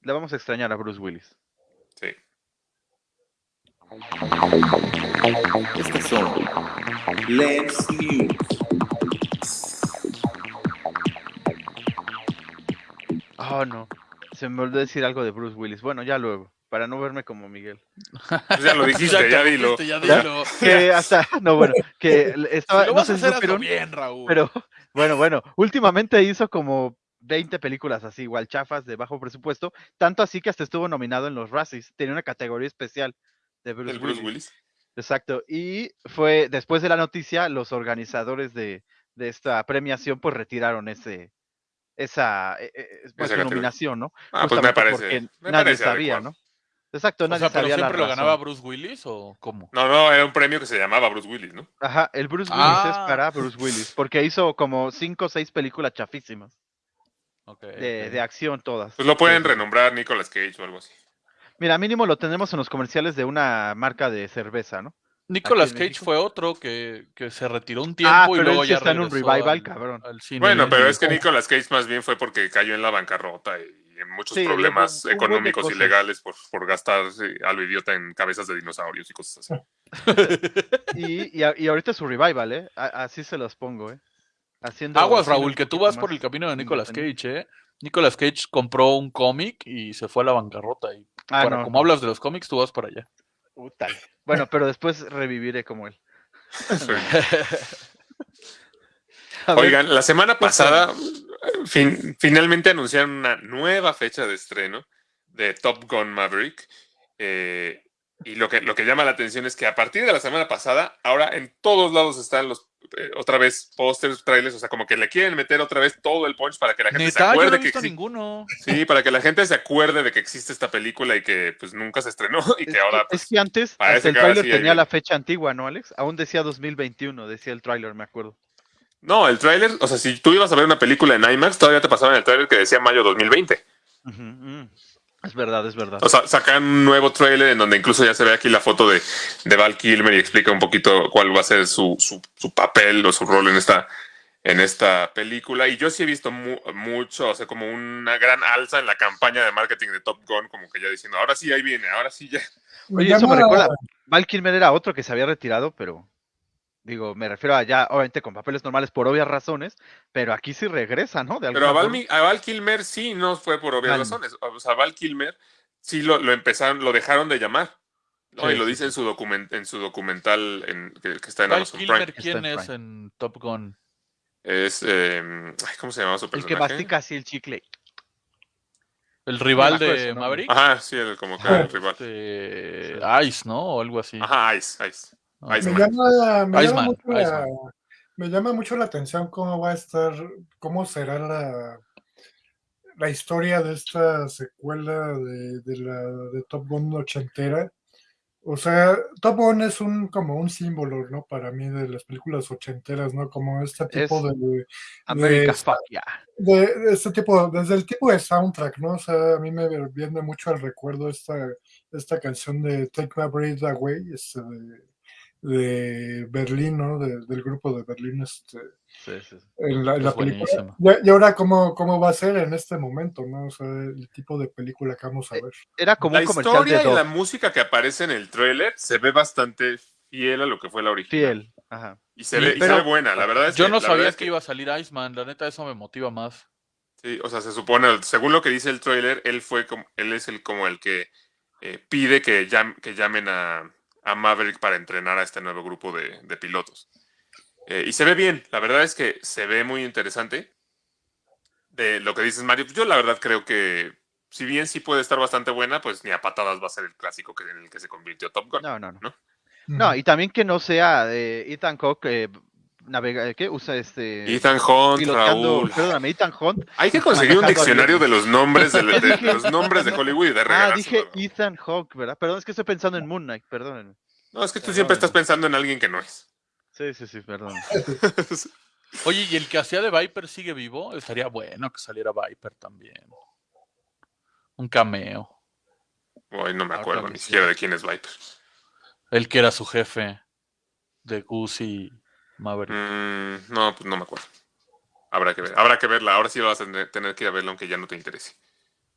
[SPEAKER 1] Le vamos a extrañar a Bruce Willis.
[SPEAKER 4] sí.
[SPEAKER 7] Estas son Lens News.
[SPEAKER 1] Oh, no. Se me olvidó decir algo de Bruce Willis. Bueno, ya luego, para no verme como Miguel.
[SPEAKER 4] Pues ya lo (laughs) dijiste, ya dilo.
[SPEAKER 5] dijiste, ya
[SPEAKER 1] Ya.
[SPEAKER 5] dilo.
[SPEAKER 1] Que hasta, no, bueno, que (laughs) estaba,
[SPEAKER 5] Si lo
[SPEAKER 1] no
[SPEAKER 5] vas a
[SPEAKER 1] sé si
[SPEAKER 5] hacer, bien, Raúl.
[SPEAKER 1] pero bueno, bueno, últimamente hizo como 20 películas así, igual chafas, de bajo presupuesto, tanto así que hasta estuvo nominado en los Razzies, tenía una categoría especial de Bruce,
[SPEAKER 4] El Bruce
[SPEAKER 1] Willis.
[SPEAKER 4] Willis.
[SPEAKER 1] Exacto, y fue después de la noticia, los organizadores de, de esta premiación pues retiraron ese esa, pues,
[SPEAKER 4] Esa
[SPEAKER 1] su
[SPEAKER 4] categoría.
[SPEAKER 1] nominación, ¿no?
[SPEAKER 4] Ah, pues me parece.
[SPEAKER 1] porque
[SPEAKER 4] Me
[SPEAKER 1] nadie
[SPEAKER 4] parece
[SPEAKER 1] sabía,
[SPEAKER 4] adecuado.
[SPEAKER 1] ¿no? Exacto,
[SPEAKER 5] o
[SPEAKER 1] nadie
[SPEAKER 5] sea, pero
[SPEAKER 1] sabía la
[SPEAKER 5] siempre lo
[SPEAKER 1] razón.
[SPEAKER 5] ganaba Bruce Willis o cómo?
[SPEAKER 4] No, no, era un premio que se llamaba Bruce Willis, ¿no?
[SPEAKER 1] Ajá, el Bruce Willis es
[SPEAKER 5] Ah.
[SPEAKER 1] para Bruce Willis, porque hizo como cinco o seis películas chafísimas,
[SPEAKER 5] Ok,
[SPEAKER 1] de, acción todas.
[SPEAKER 4] Pues lo pueden
[SPEAKER 1] Sí, sí.
[SPEAKER 4] renombrar Nicolas Cage o algo así.
[SPEAKER 1] Mira, mínimo lo tenemos en los comerciales de una marca de cerveza, ¿no?
[SPEAKER 5] Nicolas Cage fue otro que, que se retiró un tiempo
[SPEAKER 1] Ah,
[SPEAKER 5] y
[SPEAKER 1] pero
[SPEAKER 5] luego
[SPEAKER 1] él
[SPEAKER 5] ya
[SPEAKER 1] está en un
[SPEAKER 5] regresó
[SPEAKER 1] revival,
[SPEAKER 5] al-
[SPEAKER 1] cabrón.
[SPEAKER 5] al cine.
[SPEAKER 4] Bueno, pero
[SPEAKER 5] Y-
[SPEAKER 4] es que Nicolas Cage más bien fue porque cayó en la bancarrota y en muchos
[SPEAKER 1] Sí,
[SPEAKER 4] problemas
[SPEAKER 1] un- un
[SPEAKER 4] económicos y legales por, por gastar a lo idiota en cabezas de dinosaurios y cosas así. (laughs)
[SPEAKER 1] Y, y, a- y ahorita es su revival, ¿eh? A- así se los pongo, ¿eh? Haciendo
[SPEAKER 5] Aguas, Raúl, que tú vas por el camino de Nicolas. Cage, ¿eh? Nicolas Cage compró un cómic y se fue a la bancarrota. Y
[SPEAKER 1] Ah,
[SPEAKER 5] para,
[SPEAKER 1] no,
[SPEAKER 5] como hablas de los cómics, tú vas para allá.
[SPEAKER 1] Puta. Bueno, pero después reviviré como él.
[SPEAKER 4] Sí. (laughs) Oigan, la semana pasada fin- finalmente anunciaron una nueva fecha de estreno de Top Gun Maverick. eh, y lo que, lo que llama la atención es que a partir de la semana pasada, ahora en todos lados están los eh, otra vez pósters, trailers, o sea, como que le quieren meter otra vez todo el punch para que la gente se
[SPEAKER 5] Neta, yo no
[SPEAKER 4] acuerde
[SPEAKER 5] he
[SPEAKER 4] que
[SPEAKER 5] visto
[SPEAKER 4] existe.
[SPEAKER 5] ninguno.
[SPEAKER 4] Sí, para que la gente se acuerde de que existe esta película y que pues nunca se estrenó (laughs) y
[SPEAKER 1] es
[SPEAKER 4] que ahora
[SPEAKER 1] es
[SPEAKER 4] pues,
[SPEAKER 1] que antes hasta el
[SPEAKER 4] que sí ahí
[SPEAKER 1] tenía la fecha antigua, ¿no, Alex? Aún decía 2021, decía el tráiler, me acuerdo.
[SPEAKER 4] No, el tráiler, o sea, si tú ibas a ver una película en IMAX, todavía te pasaban el tráiler que decía mayo 2020.
[SPEAKER 1] Ujú, mm. Es verdad, es verdad.
[SPEAKER 4] O sea, sacan un nuevo tráiler en donde incluso ya se ve aquí la foto de, de Val Kilmer y explica un poquito cuál va a ser su, su, su papel o su rol en esta, en esta película. Y yo sí he visto mu- mucho, o sea, como una gran alza en la campaña de marketing de Top Gun, como que ya diciendo, ahora sí, ahí viene, ahora sí ya.
[SPEAKER 1] Oye, eso me recuerda. Val Kilmer era otro que se había retirado, pero digo, me refiero a ya, obviamente con papeles normales por obvias razones, pero aquí sí regresa, ¿no? De
[SPEAKER 4] Pero a Val, a Val Kilmer sí no fue por obvias razones. O sea, Val Kilmer sí lo, lo empezaron, lo dejaron de llamar. ¿no?
[SPEAKER 1] Sí,
[SPEAKER 4] y lo
[SPEAKER 1] sí,
[SPEAKER 4] dice en su document, en su documental en, que, que está en
[SPEAKER 5] Val
[SPEAKER 4] Amazon
[SPEAKER 5] Kilmer,
[SPEAKER 4] Prime.
[SPEAKER 5] ¿quién es en Top Gun?
[SPEAKER 4] Es. eh, ay, ¿Cómo se llama su
[SPEAKER 1] El que
[SPEAKER 4] personaje?
[SPEAKER 1] mastica así el chicle.
[SPEAKER 5] El rival de. Maverick.
[SPEAKER 4] Ajá, sí, el, como que el rival.
[SPEAKER 5] este, Ice, ¿no? O algo así.
[SPEAKER 4] Ajá, Ice, Ice.
[SPEAKER 6] Me llama, me, llama mucho la,
[SPEAKER 5] Iceman.
[SPEAKER 6] me llama mucho la atención cómo va a estar, cómo será la, la historia de esta secuela de, de la de Top Gun ochentera. O sea, Top Gun es un como un símbolo, ¿no? Para mí de las películas ochenteras, ¿no? Como este tipo
[SPEAKER 1] Es-
[SPEAKER 6] de,
[SPEAKER 1] America,
[SPEAKER 6] de-
[SPEAKER 1] yeah.
[SPEAKER 6] de, de este tipo, desde el tipo de soundtrack, ¿no? O sea, a mí me viene mucho al recuerdo esta, esta canción de Take My Breath Away, este, de, de Berlín, ¿no? De- del grupo de Berlín, este,
[SPEAKER 1] Sí, sí, sí.
[SPEAKER 6] en la, en
[SPEAKER 5] Es
[SPEAKER 6] la película. Y, y ahora, ¿cómo, ¿cómo va a ser en este momento, ¿no? O sea, el tipo de película que vamos a
[SPEAKER 1] Eh,
[SPEAKER 6] ver.
[SPEAKER 1] Era como
[SPEAKER 4] La
[SPEAKER 1] un comercial
[SPEAKER 4] historia
[SPEAKER 1] de
[SPEAKER 4] y la música que aparece en el tráiler se ve bastante fiel a lo que fue la original.
[SPEAKER 1] Fiel. Ajá.
[SPEAKER 4] Y se, ve, y
[SPEAKER 1] pero-
[SPEAKER 4] se ve buena, la verdad es
[SPEAKER 5] Yo
[SPEAKER 4] que-
[SPEAKER 5] no sabía
[SPEAKER 4] es
[SPEAKER 5] que iba a salir Iceman, la neta eso me motiva más.
[SPEAKER 4] Sí, o sea, se supone, según lo que dice el tráiler, él fue como, él es el como el que eh, pide que, llam- que llamen a, a Maverick para entrenar a este nuevo grupo de, de pilotos. Eh, y se ve bien, la verdad es que se ve muy interesante. De lo que dices, Mario, yo la verdad creo que si bien sí puede estar bastante buena, pues ni a patadas va a ser el clásico que, en el que se convirtió Top Gun.
[SPEAKER 1] No, no, no.
[SPEAKER 4] ¿No?
[SPEAKER 1] No, y también que no sea de Ethan eh, navega, ¿qué? Usa este
[SPEAKER 4] Ethan Hunt, Raúl.
[SPEAKER 1] perdóname, Ethan Hunt.
[SPEAKER 4] Hay que conseguir un diccionario de los nombres de, de- de (laughs) los nombres de Hollywood y de
[SPEAKER 1] Ah, dije Ethan Hawke, ¿verdad? Perdón, es que estoy pensando en Moon Knight, perdónenme.
[SPEAKER 4] No, es que tú siempre estás pensando en alguien que no es.
[SPEAKER 1] Sí, sí, sí, perdón. (laughs)
[SPEAKER 5] Oye, ¿y el que hacía de Viper sigue vivo? Estaría bueno que saliera Viper también. Un cameo.
[SPEAKER 4] Hoy no me acuerdo ni siquiera de quién es Viper.
[SPEAKER 5] El que era su jefe de Goose y Maverick.
[SPEAKER 4] Mm, no, pues no me acuerdo. Habrá que ver, habrá que verla. Ahora sí lo vas a tener, que ir a verla aunque ya no te interese.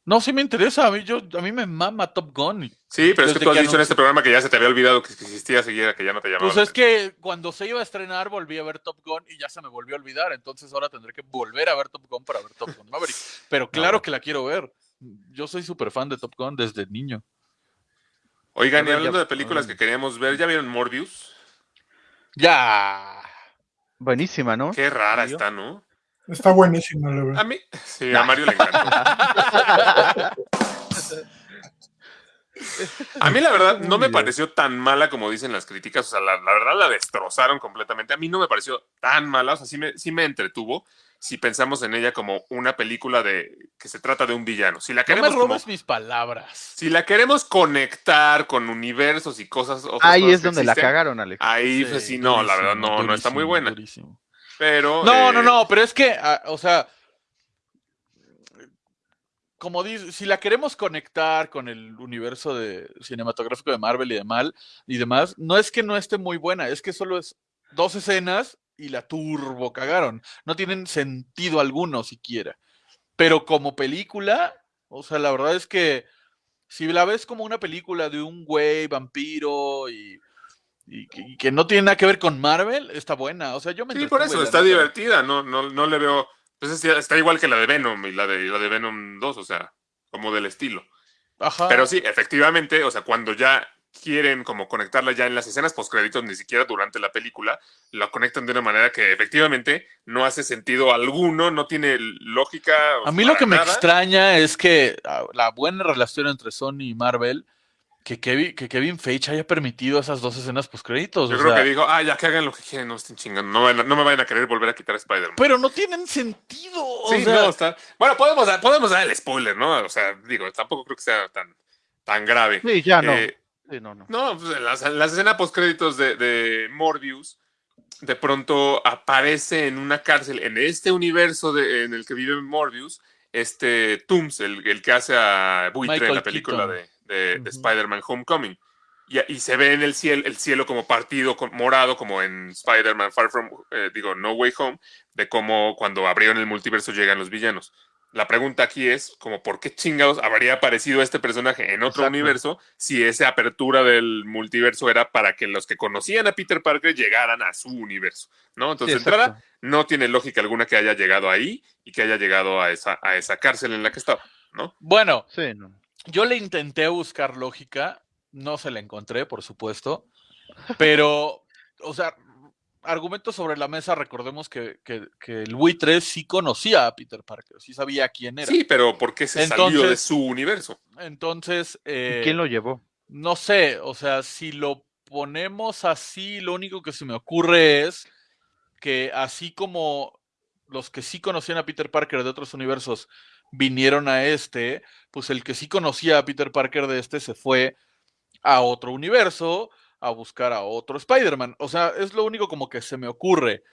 [SPEAKER 5] No, sí me interesa. A mí, yo, a mí me mama Top Gun.
[SPEAKER 4] Sí, pero es que tú has
[SPEAKER 5] que
[SPEAKER 4] dicho en este programa que ya se te había olvidado que existía seguida, que ya no te llamaba.
[SPEAKER 5] Pues es que cuando se iba a estrenar volví a ver Top Gun y ya se me volvió a olvidar. Entonces ahora tendré que volver a ver Top Gun para ver Top Gun Maverick. (laughs) Pero claro que la quiero ver. Yo soy súper fan de Top Gun desde niño.
[SPEAKER 4] Oigan, y hablando
[SPEAKER 1] ya-
[SPEAKER 4] de películas que queríamos ver, ¿ya vieron Morbius?
[SPEAKER 5] Ya.
[SPEAKER 1] Buenísima, ¿no?
[SPEAKER 4] Qué rara está, ¿no?
[SPEAKER 6] Está buenísima, la
[SPEAKER 4] A
[SPEAKER 6] verdad.
[SPEAKER 4] mí, sí, a Mario le encantó. A mí la verdad no me pareció tan mala como dicen las críticas, o sea, la, la verdad la destrozaron completamente. A mí no me pareció tan mala, o sea, sí me, sí me entretuvo si pensamos en ella como una película de que se trata de un villano. Si la
[SPEAKER 5] No me
[SPEAKER 4] queremos como-
[SPEAKER 5] robes mis palabras.
[SPEAKER 4] si la queremos conectar con universos y cosas
[SPEAKER 1] Ahí
[SPEAKER 4] cosas
[SPEAKER 1] es donde la cagaron, Alex.
[SPEAKER 4] Ahí pues sí, no, la verdad
[SPEAKER 5] durísimo,
[SPEAKER 4] no, no está muy buena.
[SPEAKER 5] durísimo.
[SPEAKER 4] Pero
[SPEAKER 5] No,
[SPEAKER 4] eh,
[SPEAKER 5] no, no, pero es que, ah, o sea, como dice, si la queremos conectar con el universo de cinematográfico de Marvel y de Mal y demás, no es que no esté muy buena, es que solo es dos escenas y la turbo cagaron. No tienen sentido alguno siquiera. Pero como película, o sea, la verdad es que si la ves como una película de un güey vampiro y, y que- y que no tiene nada que ver con Marvel, está buena. O sea, yo me
[SPEAKER 4] Sí, por eso, está
[SPEAKER 5] neta.
[SPEAKER 4] divertida, no, no, no le veo. Pues es- está igual que la de Venom y la de, la de Venom 2, o sea, como del estilo.
[SPEAKER 5] Ajá.
[SPEAKER 4] Pero sí, efectivamente, o sea, cuando ya quieren como conectarla ya en las escenas postcréditos, ni siquiera durante la película, la conectan de una manera que efectivamente no hace sentido alguno, no tiene lógica.
[SPEAKER 5] A mí lo que me extraña es que ah, la buena relación entre Sony y Marvel, que Kevin, que Kevin Feige haya permitido esas dos escenas postcréditos.
[SPEAKER 4] Yo
[SPEAKER 5] o
[SPEAKER 4] creo
[SPEAKER 5] sea,
[SPEAKER 4] que dijo, ah, ya que hagan lo que quieren, no estén chingando, no, vayan no me vayan a querer volver a quitar a Spider-Man.
[SPEAKER 5] Pero no tienen sentido. o
[SPEAKER 4] Sí,
[SPEAKER 5] sea,
[SPEAKER 4] no, está. Bueno, podemos, dar- podemos dar el spoiler, ¿no? O sea, digo, tampoco creo que sea tan, tan grave.
[SPEAKER 1] Sí, ya no.
[SPEAKER 4] Eh,
[SPEAKER 1] Sí, no, no.
[SPEAKER 4] No, pues en las, en las escenas postcréditos de, de Morbius, de pronto aparece en una cárcel, en este universo de- en el que vive Morbius, este Tooms, el, el que hace a Buitre en
[SPEAKER 5] Michael
[SPEAKER 4] la película
[SPEAKER 5] Keaton.
[SPEAKER 4] de, de- de
[SPEAKER 5] Ujú.
[SPEAKER 4] Spider-Man Homecoming. Y, y se ve en el cielo, el cielo como partido con- morado, como en Spider-Man Far From, eh, digo, No Way Home, de cómo cuando abrieron el multiverso llegan los villanos. La pregunta aquí es, como, ¿por qué chingados habría aparecido este personaje en otro
[SPEAKER 1] Exacto.
[SPEAKER 4] universo si esa apertura del multiverso era para que los que conocían a Peter Parker llegaran a su universo? ¿No? Entonces, entrada, no tiene lógica alguna que haya llegado ahí y que haya llegado a esa, a esa cárcel en la que estaba, ¿no?
[SPEAKER 5] Bueno,
[SPEAKER 1] Sí, no.
[SPEAKER 5] yo le intenté buscar lógica, no se la encontré, por supuesto, pero, o sea, argumentos sobre la mesa, recordemos que, que- que el buitre sí conocía a Peter Parker, sí sabía quién era.
[SPEAKER 4] Sí, pero ¿por qué se salió de su universo?
[SPEAKER 5] Entonces,
[SPEAKER 1] ¿Y
[SPEAKER 5] eh,
[SPEAKER 1] ¿Quién lo llevó?
[SPEAKER 5] no sé, o sea, si lo ponemos así, lo único que se me ocurre es que así como los que sí conocían a Peter Parker de otros universos vinieron a este, pues el que sí conocía a Peter Parker de este se fue a otro universo a buscar a otro Spider-Man. O sea, es lo único como que se me ocurre.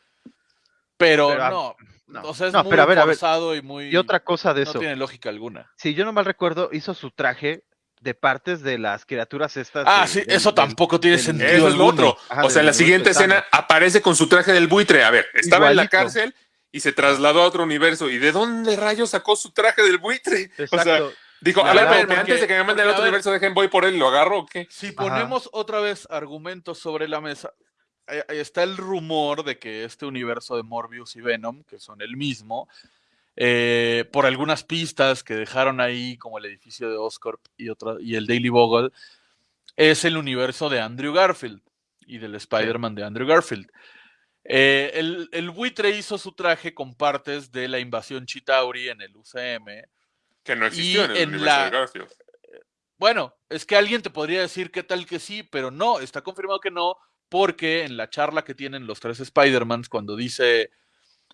[SPEAKER 5] Pero,
[SPEAKER 1] Pero, ah,
[SPEAKER 5] no,
[SPEAKER 1] No,
[SPEAKER 5] o sea, es
[SPEAKER 1] No,
[SPEAKER 5] muy
[SPEAKER 1] pero a ver, a ver.
[SPEAKER 5] forzado y muy...
[SPEAKER 1] Y otra cosa de
[SPEAKER 5] no
[SPEAKER 1] eso.
[SPEAKER 5] tiene lógica alguna.
[SPEAKER 1] Si yo no mal recuerdo, hizo su traje de partes de las criaturas estas.
[SPEAKER 5] Ah,
[SPEAKER 1] de-
[SPEAKER 5] sí, eso tampoco tiene sentido
[SPEAKER 4] Eso es lo otro.
[SPEAKER 1] Ajá,
[SPEAKER 4] o sea, en la siguiente escena aparece con su traje del buitre. A ver, estaba en la cárcel y se trasladó a otro universo. ¿Y de dónde rayos sacó su traje del buitre? O sea,
[SPEAKER 1] Exacto.
[SPEAKER 4] Dijo, a ver,
[SPEAKER 5] porque-
[SPEAKER 4] antes de que me manden al otro
[SPEAKER 5] ver.
[SPEAKER 4] universo, dejen, voy por él, ¿lo agarro o qué?
[SPEAKER 5] Si
[SPEAKER 1] Ajá.
[SPEAKER 5] ponemos otra vez argumentos sobre la mesa, está el rumor de que este universo de Morbius y Venom, que son el mismo, eh, por algunas pistas que dejaron ahí, como el edificio de Oscorp y, otra, y el Daily Bogle, es el universo de Andrew Garfield y del Spider-Man de Andrew Garfield. Eh, el, el buitre hizo su traje con partes de la invasión Chitauri en el UCM.
[SPEAKER 4] Que no existió
[SPEAKER 5] Y
[SPEAKER 4] en el
[SPEAKER 5] en
[SPEAKER 4] universo
[SPEAKER 5] la-
[SPEAKER 4] de Garfield.
[SPEAKER 5] Bueno, es que alguien te podría decir qué tal que sí, pero no, está confirmado que no, porque en la charla que tienen los tres Spider-Mans, cuando dice.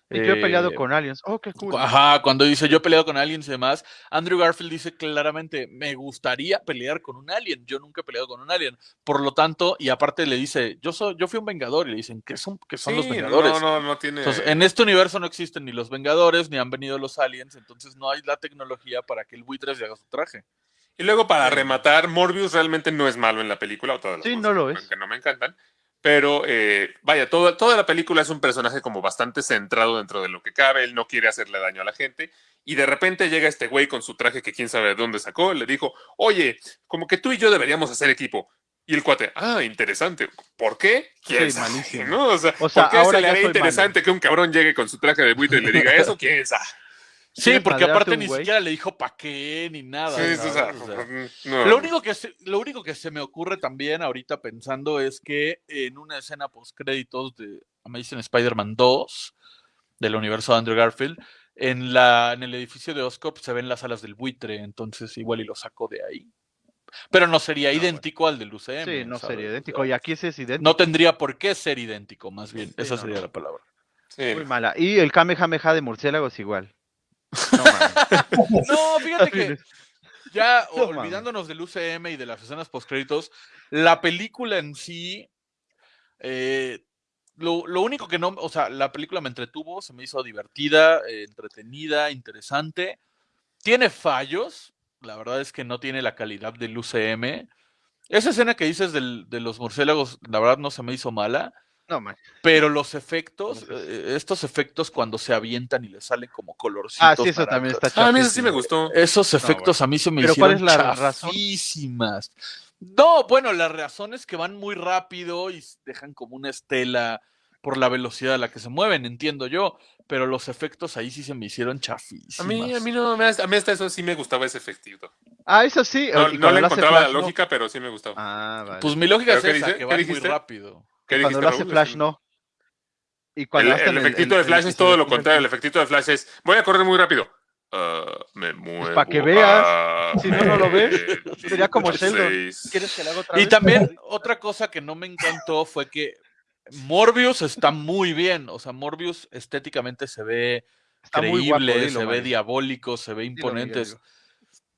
[SPEAKER 1] Y yo he peleado
[SPEAKER 5] eh,
[SPEAKER 1] con aliens. Oh, qué cool.
[SPEAKER 5] Ajá, cuando dice yo he peleado con aliens y demás, Andrew Garfield dice claramente, me gustaría pelear con un alien, yo nunca he peleado con un alien. Por lo tanto, y aparte le dice, yo soy, yo fui un vengador, y le dicen, ¿qué son, qué son los vengadores?
[SPEAKER 4] No, no, no tiene.
[SPEAKER 5] Entonces, en este universo no existen ni los Vengadores, ni han venido los aliens, entonces no hay la tecnología para que el buitre se haga su traje.
[SPEAKER 4] Y luego, para rematar, Morbius realmente no es malo en la película, o todas las
[SPEAKER 1] Sí,
[SPEAKER 4] cosas
[SPEAKER 1] no lo es.
[SPEAKER 4] que no me encantan. Pero eh, vaya, toda, toda la película es un personaje como bastante centrado dentro de lo que cabe. Él no quiere hacerle daño a la gente. Y de repente llega este güey con su traje que quién sabe de dónde sacó. Le dijo, oye, como que tú y yo deberíamos hacer equipo. Y el cuate, ah, interesante. ¿Por qué? ¿Quién
[SPEAKER 1] Sí,
[SPEAKER 4] sabe? ¿no? O sea,
[SPEAKER 1] O sea,
[SPEAKER 4] ¿por qué se le haría interesante que un cabrón llegue con su traje de buitre y le diga eso? ¿Quién sabe?
[SPEAKER 5] Sí,
[SPEAKER 1] ¿Quieres
[SPEAKER 5] porque aparte ni siquiera le dijo pa' qué ni nada.
[SPEAKER 4] Sí, sí, o sea,
[SPEAKER 5] ¿sabes? O sea,
[SPEAKER 4] no.
[SPEAKER 5] Lo único, que se, lo único que se me ocurre también ahorita pensando es que en una escena post créditos de Amazing Spider-Man 2 del universo de Andrew Garfield, en, la, en el edificio de Oscorp se ven las alas del buitre, entonces igual y lo saco de ahí. Pero no sería
[SPEAKER 1] No,
[SPEAKER 5] idéntico al del UCM.
[SPEAKER 1] Sí, no
[SPEAKER 5] ¿sabes?
[SPEAKER 1] sería idéntico. Y aquí sí es idéntico.
[SPEAKER 5] no tendría por qué ser idéntico, más bien.
[SPEAKER 1] Sí,
[SPEAKER 5] Esa
[SPEAKER 1] no,
[SPEAKER 5] sería
[SPEAKER 1] no.
[SPEAKER 5] la palabra.
[SPEAKER 4] Sí.
[SPEAKER 1] Muy mala. Y el Kamehameha de murciélagos igual. No
[SPEAKER 5] fíjate que ya
[SPEAKER 1] No
[SPEAKER 5] olvidándonos del UCM y de las escenas postcréditos, la película en sí, eh, lo, lo único que no, o sea, la película me entretuvo, se me hizo divertida, eh, entretenida, interesante. Tiene fallos, la verdad es que no tiene la calidad del UCM. Esa escena que dices del- de los murciélagos, la verdad no se me hizo mala.
[SPEAKER 1] No.
[SPEAKER 5] Pero los efectos, eh, estos efectos cuando se avientan y le salen como colorcitos.
[SPEAKER 1] Ah, sí, eso también está
[SPEAKER 4] Ah, a mí eso sí
[SPEAKER 1] chafísimo.
[SPEAKER 4] me gustó.
[SPEAKER 5] Esos efectos a mí se me
[SPEAKER 1] Pero ¿cuál
[SPEAKER 5] hicieron
[SPEAKER 1] es la razón?
[SPEAKER 5] chafísimas. No, bueno, la razón es que van muy rápido y dejan como una estela por la velocidad a la que se mueven, entiendo yo. Pero los efectos ahí sí se me hicieron
[SPEAKER 4] A
[SPEAKER 5] chafísimos.
[SPEAKER 4] mí, a mí no, me- a mí hasta eso sí me gustaba ese efectito.
[SPEAKER 1] Ah, eso sí.
[SPEAKER 4] No, le encontraba la
[SPEAKER 1] no.
[SPEAKER 4] lógica, pero sí me gustaba.
[SPEAKER 1] Ah, vale.
[SPEAKER 5] Pues mi lógica
[SPEAKER 4] ¿Pero
[SPEAKER 5] es
[SPEAKER 4] qué
[SPEAKER 5] esa,
[SPEAKER 4] dice?
[SPEAKER 5] que
[SPEAKER 4] ¿Qué
[SPEAKER 5] van muy rápido.
[SPEAKER 4] ¿Qué
[SPEAKER 1] cuando lo hace
[SPEAKER 4] Raúl?
[SPEAKER 1] Flash, no. Y
[SPEAKER 4] El,
[SPEAKER 1] cuando
[SPEAKER 4] el
[SPEAKER 1] hacen
[SPEAKER 4] efectito de
[SPEAKER 1] el-
[SPEAKER 4] Flash
[SPEAKER 1] el-
[SPEAKER 4] es todo
[SPEAKER 1] el-
[SPEAKER 4] lo contrario. El efectito de Flash es, voy a correr muy rápido. Ah, me muevo.
[SPEAKER 1] pa' que veas.
[SPEAKER 4] a
[SPEAKER 1] Si no, no lo ves. Sería como
[SPEAKER 4] 26.
[SPEAKER 1] Sheldon. ¿Quieres que le haga otra
[SPEAKER 5] Y
[SPEAKER 1] vez?
[SPEAKER 5] también otra cosa que no me encantó fue que Morbius está muy bien. O sea, Morbius estéticamente se ve
[SPEAKER 1] Está guapo,
[SPEAKER 5] creíble,
[SPEAKER 1] dilo,
[SPEAKER 5] se ve diabólico, se ve imponente.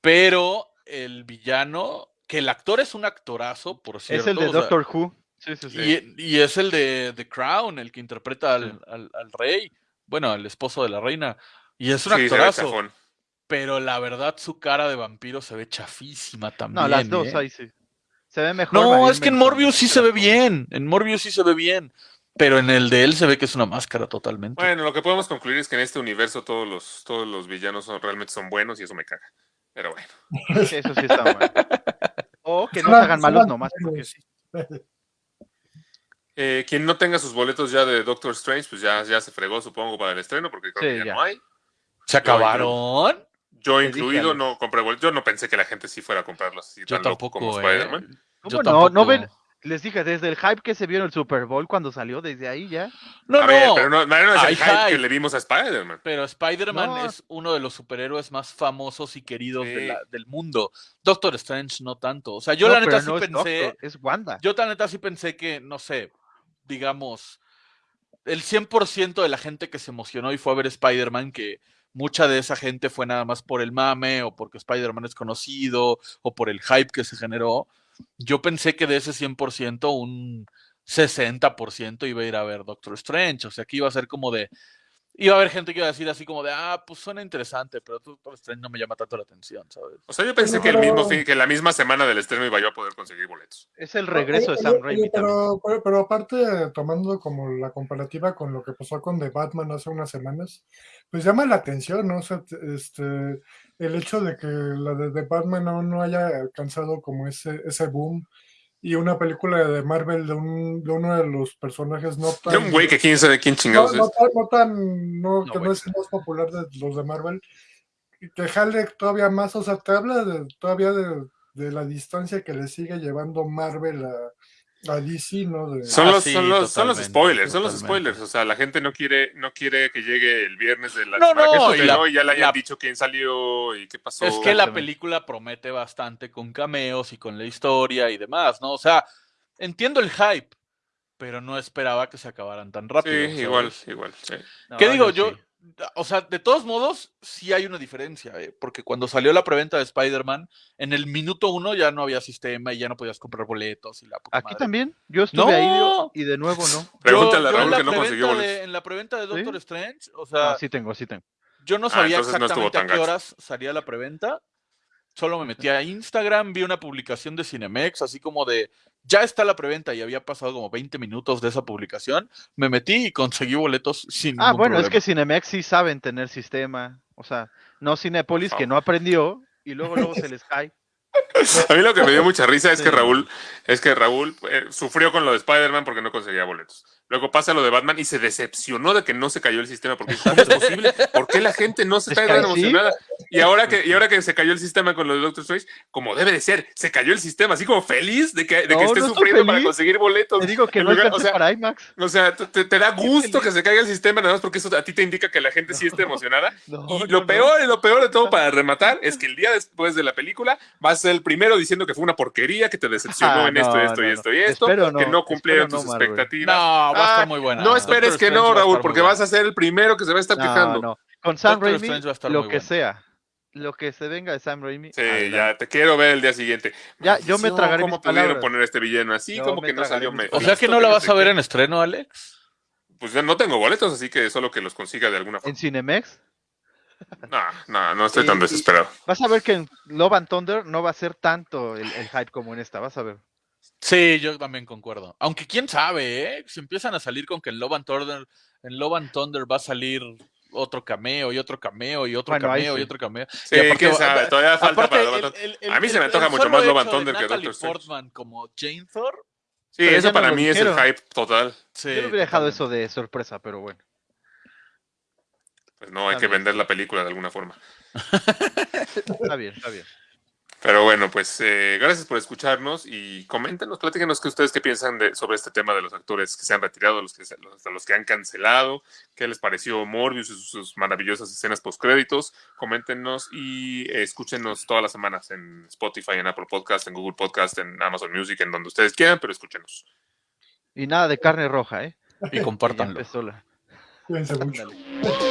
[SPEAKER 5] Pero el villano, que el actor es un actorazo, por cierto.
[SPEAKER 1] Es el de
[SPEAKER 5] o sea,
[SPEAKER 1] Doctor Who. Sí, sí, sí.
[SPEAKER 5] y, y es el de The Crown, el que interpreta al, al- al rey, bueno, al esposo de la reina. Y es un actorazo. Pero la verdad, su cara de vampiro se ve chafísima también.
[SPEAKER 1] No, las dos
[SPEAKER 5] ¿eh?
[SPEAKER 1] ahí sí. Se ve mejor.
[SPEAKER 5] No, es que en Morbius sí se ve bien. En Morbius sí se ve bien. Pero en el de él se ve que es una máscara totalmente.
[SPEAKER 4] Bueno, lo que podemos concluir es que en este universo todos los, todos los villanos son, realmente son buenos y eso me caga. Pero bueno.
[SPEAKER 1] Eso sí está mal. O que no se hagan (laughs) malos nomás porque sí. (laughs)
[SPEAKER 4] Eh, quien no tenga sus boletos ya de Doctor Strange, pues ya, ya se fregó, supongo, para el estreno, porque creo
[SPEAKER 1] Sí,
[SPEAKER 4] que ya,
[SPEAKER 1] ya.
[SPEAKER 4] no hay.
[SPEAKER 5] ¿Se acabaron?
[SPEAKER 4] Yo incluido no compré boletos. Yo no pensé que la gente sí fuera a comprarlos así
[SPEAKER 5] Yo
[SPEAKER 4] tan loco como
[SPEAKER 5] tampoco, ¿eh?
[SPEAKER 4] Spider-Man.
[SPEAKER 5] Yo
[SPEAKER 1] ¿Cómo no? ¿No
[SPEAKER 5] tampoco.
[SPEAKER 1] ven, Les dije, desde el hype que se vio en el Super Bowl cuando salió, desde ahí ya.
[SPEAKER 5] No,
[SPEAKER 4] a
[SPEAKER 5] no,
[SPEAKER 4] ver, pero no, no es el hype, que le vimos a Spider-Man.
[SPEAKER 5] Pero Spider-Man
[SPEAKER 1] No.
[SPEAKER 5] es uno de los superhéroes más famosos y queridos de
[SPEAKER 4] Sí.
[SPEAKER 5] la- del mundo. Doctor Strange no tanto. O sea, yo
[SPEAKER 1] No,
[SPEAKER 5] la neta sí
[SPEAKER 1] no es
[SPEAKER 5] pensé,
[SPEAKER 1] Doctor, es Wanda.
[SPEAKER 5] yo la neta sí pensé que, no sé, digamos, el 100% de la gente que se emocionó y fue a ver Spider-Man, que mucha de esa gente fue nada más por el mame o porque Spider-Man es conocido o por el hype que se generó. Yo pensé que de ese 100% un 60% iba a ir a ver Doctor Strange. O sea, que iba a ser como de... Iba a haber gente que iba a decir así como de, ah, pues suena interesante, pero Doctor Strange no me llama tanto la atención, ¿sabes?
[SPEAKER 4] O sea, yo pensé que el mismo fin, que la misma semana del estreno iba yo a poder conseguir boletos.
[SPEAKER 1] Es el regreso de Sam Raimi también.
[SPEAKER 6] pero, pero, pero aparte, tomando como la comparativa con lo que pasó con The Batman hace unas semanas, pues llama la atención, ¿no? O sea, este, el hecho de que la de The Batman aún no haya alcanzado como ese, ese boom y una película de Marvel de, un, de uno de los personajes no tan...
[SPEAKER 4] De un güey que quién sabe quién
[SPEAKER 6] no,
[SPEAKER 4] chingados
[SPEAKER 6] no
[SPEAKER 4] es.
[SPEAKER 6] tan, no tan- no,
[SPEAKER 1] No,
[SPEAKER 6] que no es el más popular de los de Marvel, y que jale todavía más, o sea, te habla de, todavía de, de la distancia que le sigue llevando Marvel a, a DC, ¿no? De,
[SPEAKER 4] Son
[SPEAKER 5] Ah,
[SPEAKER 4] los,
[SPEAKER 5] sí,
[SPEAKER 4] son los, son los
[SPEAKER 5] totalmente,
[SPEAKER 4] spoilers, son los spoilers. O sea, la gente no quiere, no quiere que llegue el viernes de la
[SPEAKER 5] No, no,
[SPEAKER 4] se
[SPEAKER 5] y la-
[SPEAKER 4] estrenó y ya le hayan
[SPEAKER 5] la-
[SPEAKER 4] dicho quién salió y qué pasó.
[SPEAKER 5] Es que la película promete bastante con cameos y con la historia y demás, ¿no? O sea, entiendo el hype, pero no esperaba que se acabaran tan
[SPEAKER 4] Sí,
[SPEAKER 5] rápido. ¿sabes?
[SPEAKER 4] igual, igual. sí.
[SPEAKER 1] No,
[SPEAKER 5] ¿Qué digo? Yo,
[SPEAKER 1] sí.
[SPEAKER 5] O sea, de todos modos, sí hay una diferencia, ¿eh? porque cuando salió la preventa de Spider-Man, en el minuto uno ya no había sistema y ya no podías comprar boletos y la puta
[SPEAKER 1] Aquí
[SPEAKER 5] madre.
[SPEAKER 1] también. Yo estuve ahí y de nuevo no. (laughs)
[SPEAKER 4] Pregúntale a Raúl
[SPEAKER 5] la
[SPEAKER 4] que no consiguió
[SPEAKER 5] de-
[SPEAKER 4] boletos.
[SPEAKER 5] En la preventa de Doctor
[SPEAKER 1] ¿Sí?
[SPEAKER 5] Strange, o sea,
[SPEAKER 1] No, sí tengo, sí tengo.
[SPEAKER 5] Yo no
[SPEAKER 4] Ah,
[SPEAKER 5] sabía exactamente a qué
[SPEAKER 4] gacho.
[SPEAKER 5] horas salía la preventa. Solo me metí a Instagram, vi una publicación de Cinemex, así como de ya está la preventa y había pasado como 20 minutos de esa publicación. Me metí y conseguí boletos sin
[SPEAKER 1] Ah,
[SPEAKER 5] ningún
[SPEAKER 1] bueno, es que Cinemex sí saben tener sistema. O sea, no Cinépolis que no aprendió y luego luego se les cae.
[SPEAKER 4] A mí lo que me dio mucha risa es que. Raúl, es que Raúl eh, sufrió con lo de Spider-Man porque no conseguía boletos. Luego pasa lo de Batman y se decepcionó de que no se cayó el sistema porque (laughs) ¿cómo es posible? ¿Por qué la gente no se
[SPEAKER 1] Es
[SPEAKER 4] está tan emocionada? Y ahora que y ahora que se cayó el sistema con lo de Doctor Strange, como debe de ser, se cayó el sistema, así como feliz de que, de que
[SPEAKER 1] No,
[SPEAKER 4] esté
[SPEAKER 1] no
[SPEAKER 4] sufriendo para conseguir boletos.
[SPEAKER 1] Te digo que no
[SPEAKER 4] lugar-
[SPEAKER 1] alcancé
[SPEAKER 4] o sea,
[SPEAKER 1] para IMAX.
[SPEAKER 4] O sea, te, te- da gusto que se caiga el sistema nada más porque eso a ti te indica que la gente sí está emocionada.
[SPEAKER 1] No,
[SPEAKER 4] Y lo
[SPEAKER 1] no.
[SPEAKER 4] peor, y lo peor de todo para rematar es que el día después de la película vas a ser el primero diciendo que fue una porquería, que te decepcionó
[SPEAKER 1] Ah,
[SPEAKER 4] en esto,
[SPEAKER 1] no,
[SPEAKER 4] esto y
[SPEAKER 1] no,
[SPEAKER 4] esto
[SPEAKER 1] no.
[SPEAKER 4] y esto, que no cumplieron tus expectativas.
[SPEAKER 5] No, va a
[SPEAKER 4] Ah,
[SPEAKER 5] estar muy buena.
[SPEAKER 4] No esperes
[SPEAKER 5] Doctor
[SPEAKER 4] que
[SPEAKER 5] Strange
[SPEAKER 4] no, Raúl, porque vas a ser el primero que se va a estar
[SPEAKER 1] No,
[SPEAKER 4] quejando.
[SPEAKER 1] no. Con Sam
[SPEAKER 5] Doctor
[SPEAKER 1] Raimi,
[SPEAKER 5] Strange va a estar
[SPEAKER 1] lo que sea. Lo que se venga de Sam Raimi.
[SPEAKER 4] Sí,
[SPEAKER 1] adelante.
[SPEAKER 4] ya te quiero ver el día siguiente.
[SPEAKER 1] Ya, yo me tragaré
[SPEAKER 4] ¿Cómo
[SPEAKER 1] mis
[SPEAKER 4] pudieron
[SPEAKER 1] palabras.
[SPEAKER 4] poner este villano así?
[SPEAKER 1] Yo
[SPEAKER 4] como que no salió
[SPEAKER 1] mis
[SPEAKER 5] O sea que no la vas a ver en estreno, Alex.
[SPEAKER 4] Pues ya no tengo boletos, así que solo que los consiga de alguna
[SPEAKER 1] En
[SPEAKER 4] forma.
[SPEAKER 1] Cinemex.
[SPEAKER 4] No, no, no estoy tan desesperado.
[SPEAKER 1] Vas a ver que en Love and Thunder no va a ser tanto el, el hype como en esta. Vas a ver.
[SPEAKER 5] Sí, yo también concuerdo. Aunque quién sabe, ¿eh? Si empiezan a salir con que en Love and Thunder, en Love and Thunder va a salir otro cameo y otro cameo y otro
[SPEAKER 1] Bueno,
[SPEAKER 5] cameo y otro cameo.
[SPEAKER 4] Sí,
[SPEAKER 5] Y aparte
[SPEAKER 4] quién
[SPEAKER 5] va-
[SPEAKER 4] sabe, todavía falta
[SPEAKER 5] aparte,
[SPEAKER 4] para
[SPEAKER 5] el- el- el-
[SPEAKER 4] A mí se me antoja mucho más Love and Thunder que Doctor Strange.
[SPEAKER 5] Portman como Jane Thor.
[SPEAKER 4] Sí,
[SPEAKER 1] Pero
[SPEAKER 4] eso para mí es el hype total.
[SPEAKER 5] Sí,
[SPEAKER 1] Yo le hubiera dejado eso de sorpresa, pero bueno.
[SPEAKER 4] Pues no, hay
[SPEAKER 1] Está
[SPEAKER 4] que
[SPEAKER 1] bien.
[SPEAKER 4] vender la película de alguna forma.
[SPEAKER 1] Está bien, está bien.
[SPEAKER 4] Pero bueno, pues eh, gracias por escucharnos y coméntenos, platíquenos que ustedes qué piensan de, sobre este tema de los actores que se han retirado, los que, se- los, los que han cancelado, qué les pareció Morbius y sus, sus maravillosas escenas postcréditos. Coméntenos y eh, escúchenos todas las semanas en Spotify, en Apple Podcast, en Google Podcast, en Amazon Music, en donde ustedes quieran, pero escúchenos.
[SPEAKER 1] Y nada de carne roja, ¿eh?
[SPEAKER 5] Y (laughs) compártanlo.
[SPEAKER 6] Cuídense mucho. (laughs)